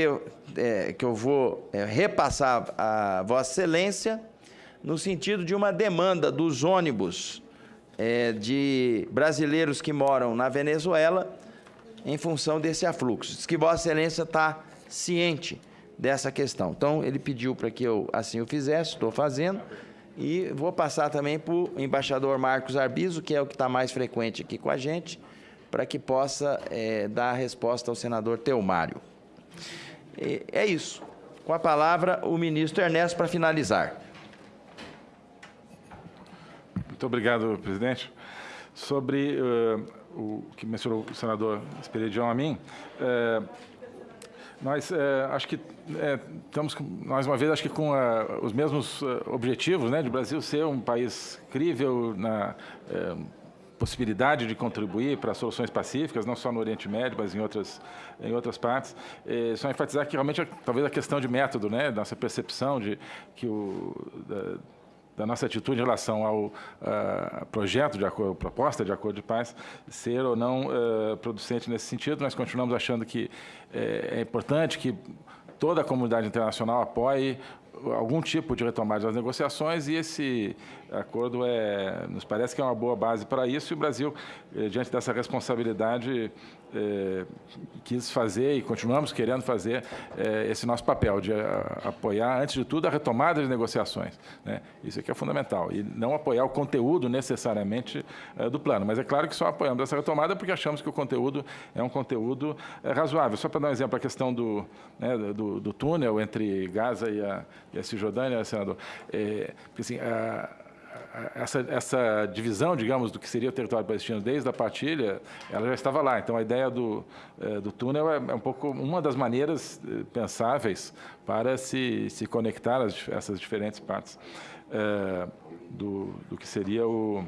é, que eu vou é, repassar a Vossa Excelência, no sentido de uma demanda dos ônibus é, de brasileiros que moram na Venezuela em função desse afluxo. Diz que Vossa Excelência está ciente dessa questão. Então, ele pediu para que eu assim o fizesse, estou fazendo, e vou passar também para o embaixador Marcos Arbizo, que é o que está mais frequente aqui com a gente, para que possa é, dar a resposta ao senador Teomário. É isso. Com a palavra, o ministro Ernesto, para finalizar. Muito obrigado, presidente. Sobre uh, o que mencionou o senador Esperidião a mim, uh, nós uh, acho que estamos, mais uma vez, acho que com os mesmos objetivos, né, de Brasil ser um país crível na possibilidade de contribuir para soluções pacíficas, não só no Oriente Médio, mas em outras, em outras partes. É, só enfatizar que realmente, talvez a questão de método, né, nossa percepção de que o... Da, da nossa atitude em relação ao uh, projeto de acordo, proposta de acordo de paz, ser ou não uh, producente nesse sentido. Nós continuamos achando que é, é importante que toda a comunidade internacional apoie algum tipo de retomada das negociações e esse acordo é, nos parece que é uma boa base para isso e o Brasil, eh, diante dessa responsabilidade, é, quis fazer e continuamos querendo fazer é, esse nosso papel de a, apoiar, antes de tudo, a retomada de negociações. Né? Isso aqui é fundamental. E não apoiar o conteúdo necessariamente do plano. Mas é claro que só apoiamos essa retomada porque achamos que o conteúdo é um conteúdo razoável. Só para dar um exemplo, a questão do, né, do, do, túnel entre Gaza e a, e a Cisjordânia, senador. É, assim, a, essa, essa divisão, digamos, do que seria o território palestino desde a partilha, ela já estava lá. Então, a ideia do, é, do túnel é, é um pouco uma das maneiras eh, pensáveis para se, se conectar as, essas diferentes partes é, do, do que seria o,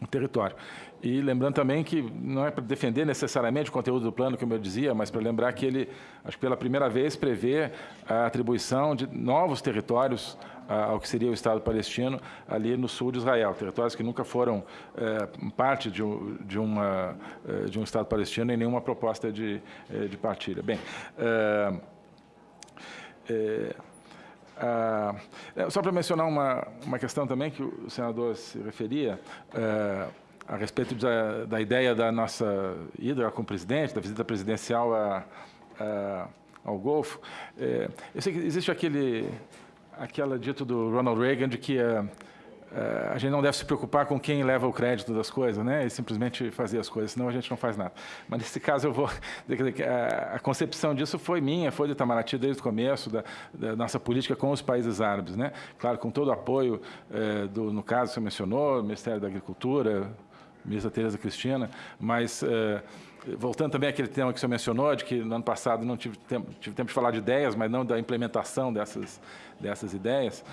o território. E lembrando também que não é para defender necessariamente o conteúdo do plano, como eu dizia, mas para lembrar que ele, acho que pela primeira vez, prevê a atribuição de novos territórios ao que seria o Estado palestino ali no sul de Israel, territórios que nunca foram é, parte de, de, uma, é, de um Estado palestino em nenhuma proposta de, é, de partilha. Bem, é, é, é, só para mencionar uma, uma questão também que o senador se referia, a respeito da, da, ideia da nossa ida com o presidente, da visita presidencial a, a, ao Golfo. eu sei que existe aquele aquela dito do Ronald Reagan de que uh, uh, a gente não deve se preocupar com quem leva o crédito das coisas, né? E simplesmente fazer as coisas, senão a gente não faz nada. Mas nesse caso eu vou a, a concepção disso foi minha, foi de Itamaraty desde o começo da, da, nossa política com os países árabes, né? Claro, com todo o apoio uh, do, no caso que você mencionou, Ministério da Agricultura, ministra Tereza Cristina, mas voltando também àquele tema que você mencionou, de que no ano passado não tive tempo, tive tempo de falar de ideias, mas não da implementação dessas, dessas ideias.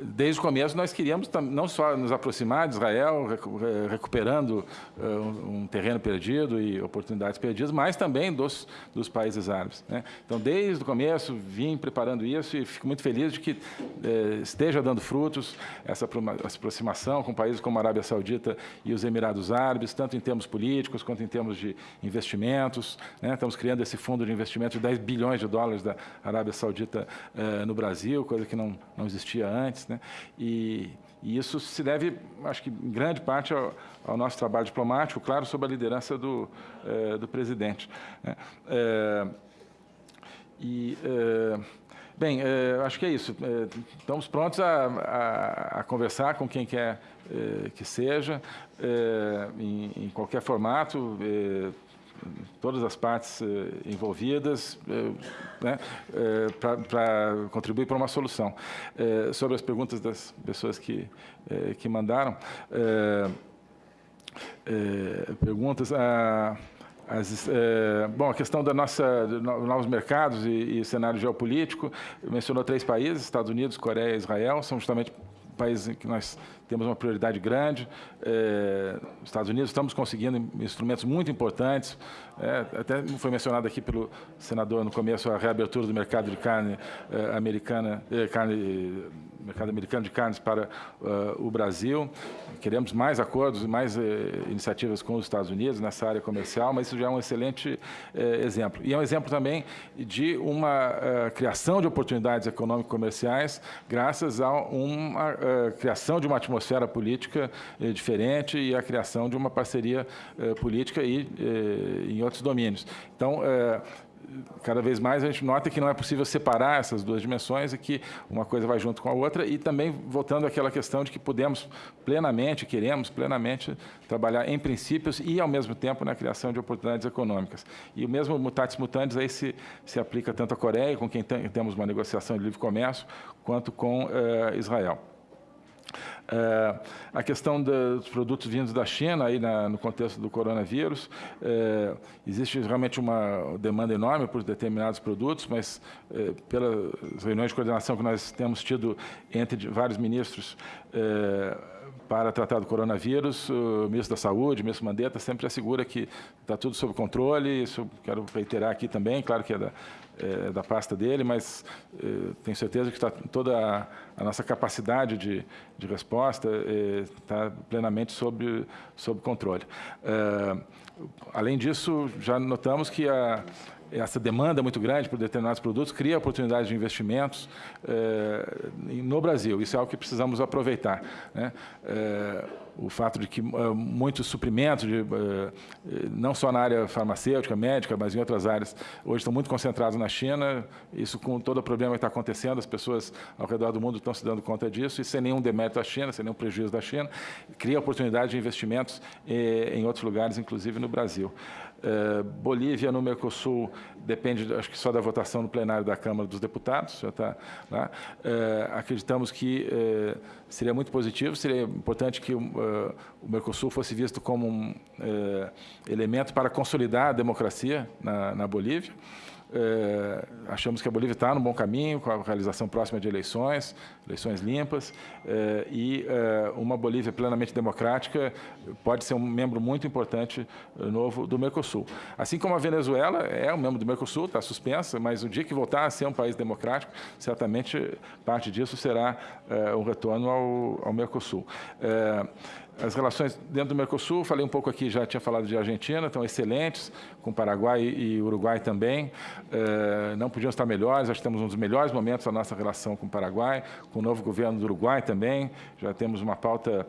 Desde o começo nós queríamos não só nos aproximar de Israel, recuperando uh, um terreno perdido e oportunidades perdidas, mas também dos, dos países árabes. Né? Então, desde o começo, vim preparando isso e fico muito feliz de que uh, esteja dando frutos essa, aproximação com países como a Arábia Saudita e os Emirados Árabes, tanto em termos políticos quanto em termos de investimentos. Né? Estamos criando esse fundo de investimento de 10 bilhões de dólares da Arábia Saudita uh, no Brasil, coisa que não, não existia antes. Né? E, e, isso se deve, acho que em grande parte, ao, ao nosso trabalho diplomático, claro, sob a liderança do, é, do presidente. Né? É, e, é, bem, acho que é isso. estamos prontos a, a, a, conversar com quem quer que seja, em, em, qualquer formato todas as partes eh, envolvidas eh, né, eh, para contribuir para uma solução. sobre as perguntas das pessoas que, que mandaram, perguntas... A, as, bom, a questão da nossa novos mercados e, e cenário geopolítico, mencionou três países, Estados Unidos, Coreia e Israel, são justamente países que nós temos uma prioridade grande. É, Estados Unidos, estamos conseguindo instrumentos muito importantes. É, até foi mencionado aqui pelo senador no começo a reabertura do mercado de carne é, americana, é, carne mercado americano de carnes para uh, o Brasil. Queremos mais acordos mais uh, iniciativas com os Estados Unidos nessa área comercial, mas isso já é um excelente uh, exemplo. E é um exemplo também de uma eh, criação de oportunidades econômico-comerciais graças a uma criação de uma atmosfera política diferente e a criação de uma parceria política e em outros domínios. Então, cada vez mais a gente nota que não é possível separar essas duas dimensões e que uma coisa vai junto com a outra e também voltando àquela questão de que podemos plenamente, queremos plenamente trabalhar em princípios e ao mesmo tempo na criação de oportunidades econômicas. E o mesmo mutatis mutandis aí se, se aplica tanto à Coreia, com quem tem, temos uma negociação de livre comércio, quanto com uh, Israel. É, a questão dos produtos vindos da China, aí na, no contexto do coronavírus, é, existe realmente uma demanda enorme por determinados produtos, mas é, pelas reuniões de coordenação que nós temos tido entre vários ministros, é, para tratar do coronavírus, o ministro da Saúde, o ministro Mandetta, sempre assegura que está tudo sob controle, isso quero reiterar aqui também, claro que é da, é, da pasta dele, mas é, tenho certeza que está toda a, a, nossa capacidade de, de resposta está é, plenamente sob, sob controle. Além disso, já notamos que a, essa demanda muito grande por determinados produtos cria oportunidades de investimentos eh, no Brasil. Isso é algo que precisamos aproveitar. Né? Eh, o fato de que eh, muitos suprimentos, de, não só na área farmacêutica, médica, mas em outras áreas, hoje estão muito concentrados na China. Isso com todo o problema que está acontecendo, as pessoas ao redor do mundo estão se dando conta disso, e sem nenhum demérito à China, sem nenhum prejuízo da China, cria oportunidade de investimentos em outros lugares, inclusive no Brasil. Bolívia no Mercosul depende, acho que só da votação no plenário da Câmara dos Deputados, já está lá. É, acreditamos que é, seria muito positivo, seria importante que o, Mercosul fosse visto como um elemento para consolidar a democracia na, na Bolívia. É, achamos que a Bolívia está no bom caminho, com a realização próxima de eleições, eleições limpas, é, e é, uma Bolívia plenamente democrática pode ser um membro muito importante novo do Mercosul. Assim como a Venezuela é um membro do Mercosul, está suspensa, mas o dia que voltar a ser um país democrático, certamente parte disso será um retorno ao, ao Mercosul. As relações dentro do Mercosul, falei um pouco aqui, já tinha falado de Argentina, estão excelentes, com Paraguai e Uruguai também. É, não podiam estar melhores, acho que temos um dos melhores momentos da nossa relação com o Paraguai, com o novo governo do Uruguai também. Já temos uma pauta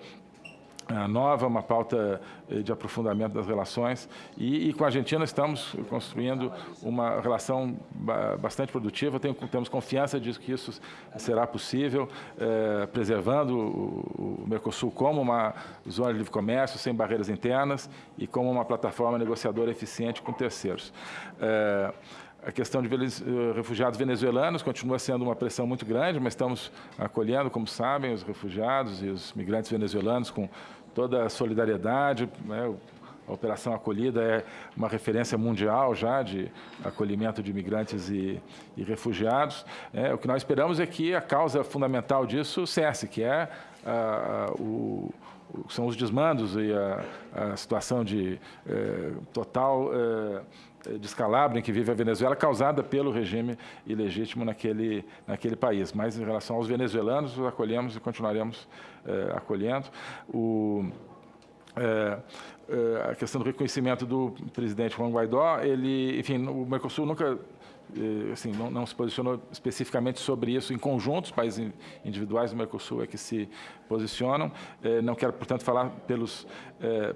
nova, uma pauta eh, de aprofundamento das relações. E, e, com a Argentina estamos construindo uma relação bastante produtiva. Temos confiança de que isso será possível, eh, preservando o, o, Mercosul como uma zona de livre comércio, sem barreiras internas e como uma plataforma negociadora eficiente com terceiros. Eh, a questão de refugiados venezuelanos continua sendo uma pressão muito grande, mas estamos acolhendo, como sabem, os refugiados e os migrantes venezuelanos com toda a solidariedade. Né? A Operação Acolhida é uma referência mundial já de acolhimento de imigrantes e, e refugiados. É, o que nós esperamos é que a causa fundamental disso cesse, que é a, a, o, são os desmandos e a, a situação de é, total é, descalabro em que vive a Venezuela, causada pelo regime ilegítimo naquele, naquele país. Mas, em relação aos venezuelanos, os acolhemos e continuaremos é, acolhendo. O, é, é, a questão do reconhecimento do presidente Juan Guaidó, ele, enfim, o Mercosul nunca assim, não, não, se posicionou especificamente sobre isso em conjunto, os países individuais do Mercosul é que se posicionam. Não quero, portanto, falar pelos,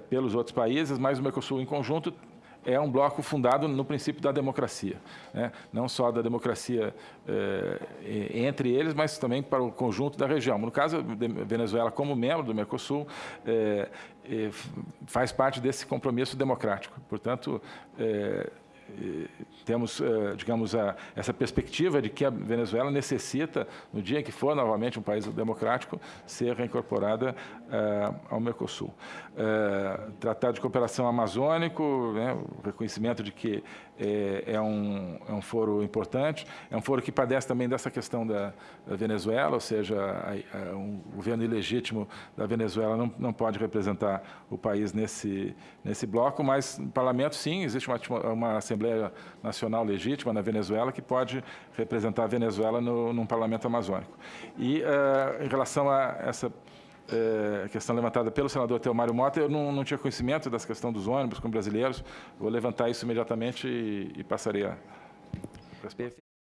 pelos outros países, mas o Mercosul em conjunto é um bloco fundado no princípio da democracia, né? não só da democracia é, entre eles, mas também para o conjunto da região. No caso, Venezuela, como membro do Mercosul, é, é, faz parte desse compromisso democrático. Portanto, temos, eh, digamos, essa perspectiva de que a Venezuela necessita, no dia em que for novamente um país democrático, ser reincorporada eh, ao Mercosul. Eh, tratado de cooperação amazônico, né, o reconhecimento de que é, um, é um foro importante, é um foro que padece também dessa questão da, Venezuela, ou seja, a, a, um governo ilegítimo da Venezuela não, não pode representar o país nesse, nesse bloco, mas parlamento, sim, existe uma, uma Assembleia Assembleia Nacional Legítima na Venezuela, que pode representar a Venezuela no, num parlamento amazônico. E uh, em relação a essa uh, questão levantada pelo senador Teomário Mota, eu não, não, tinha conhecimento dessa questão dos ônibus com brasileiros, vou levantar isso imediatamente e, e passarei a...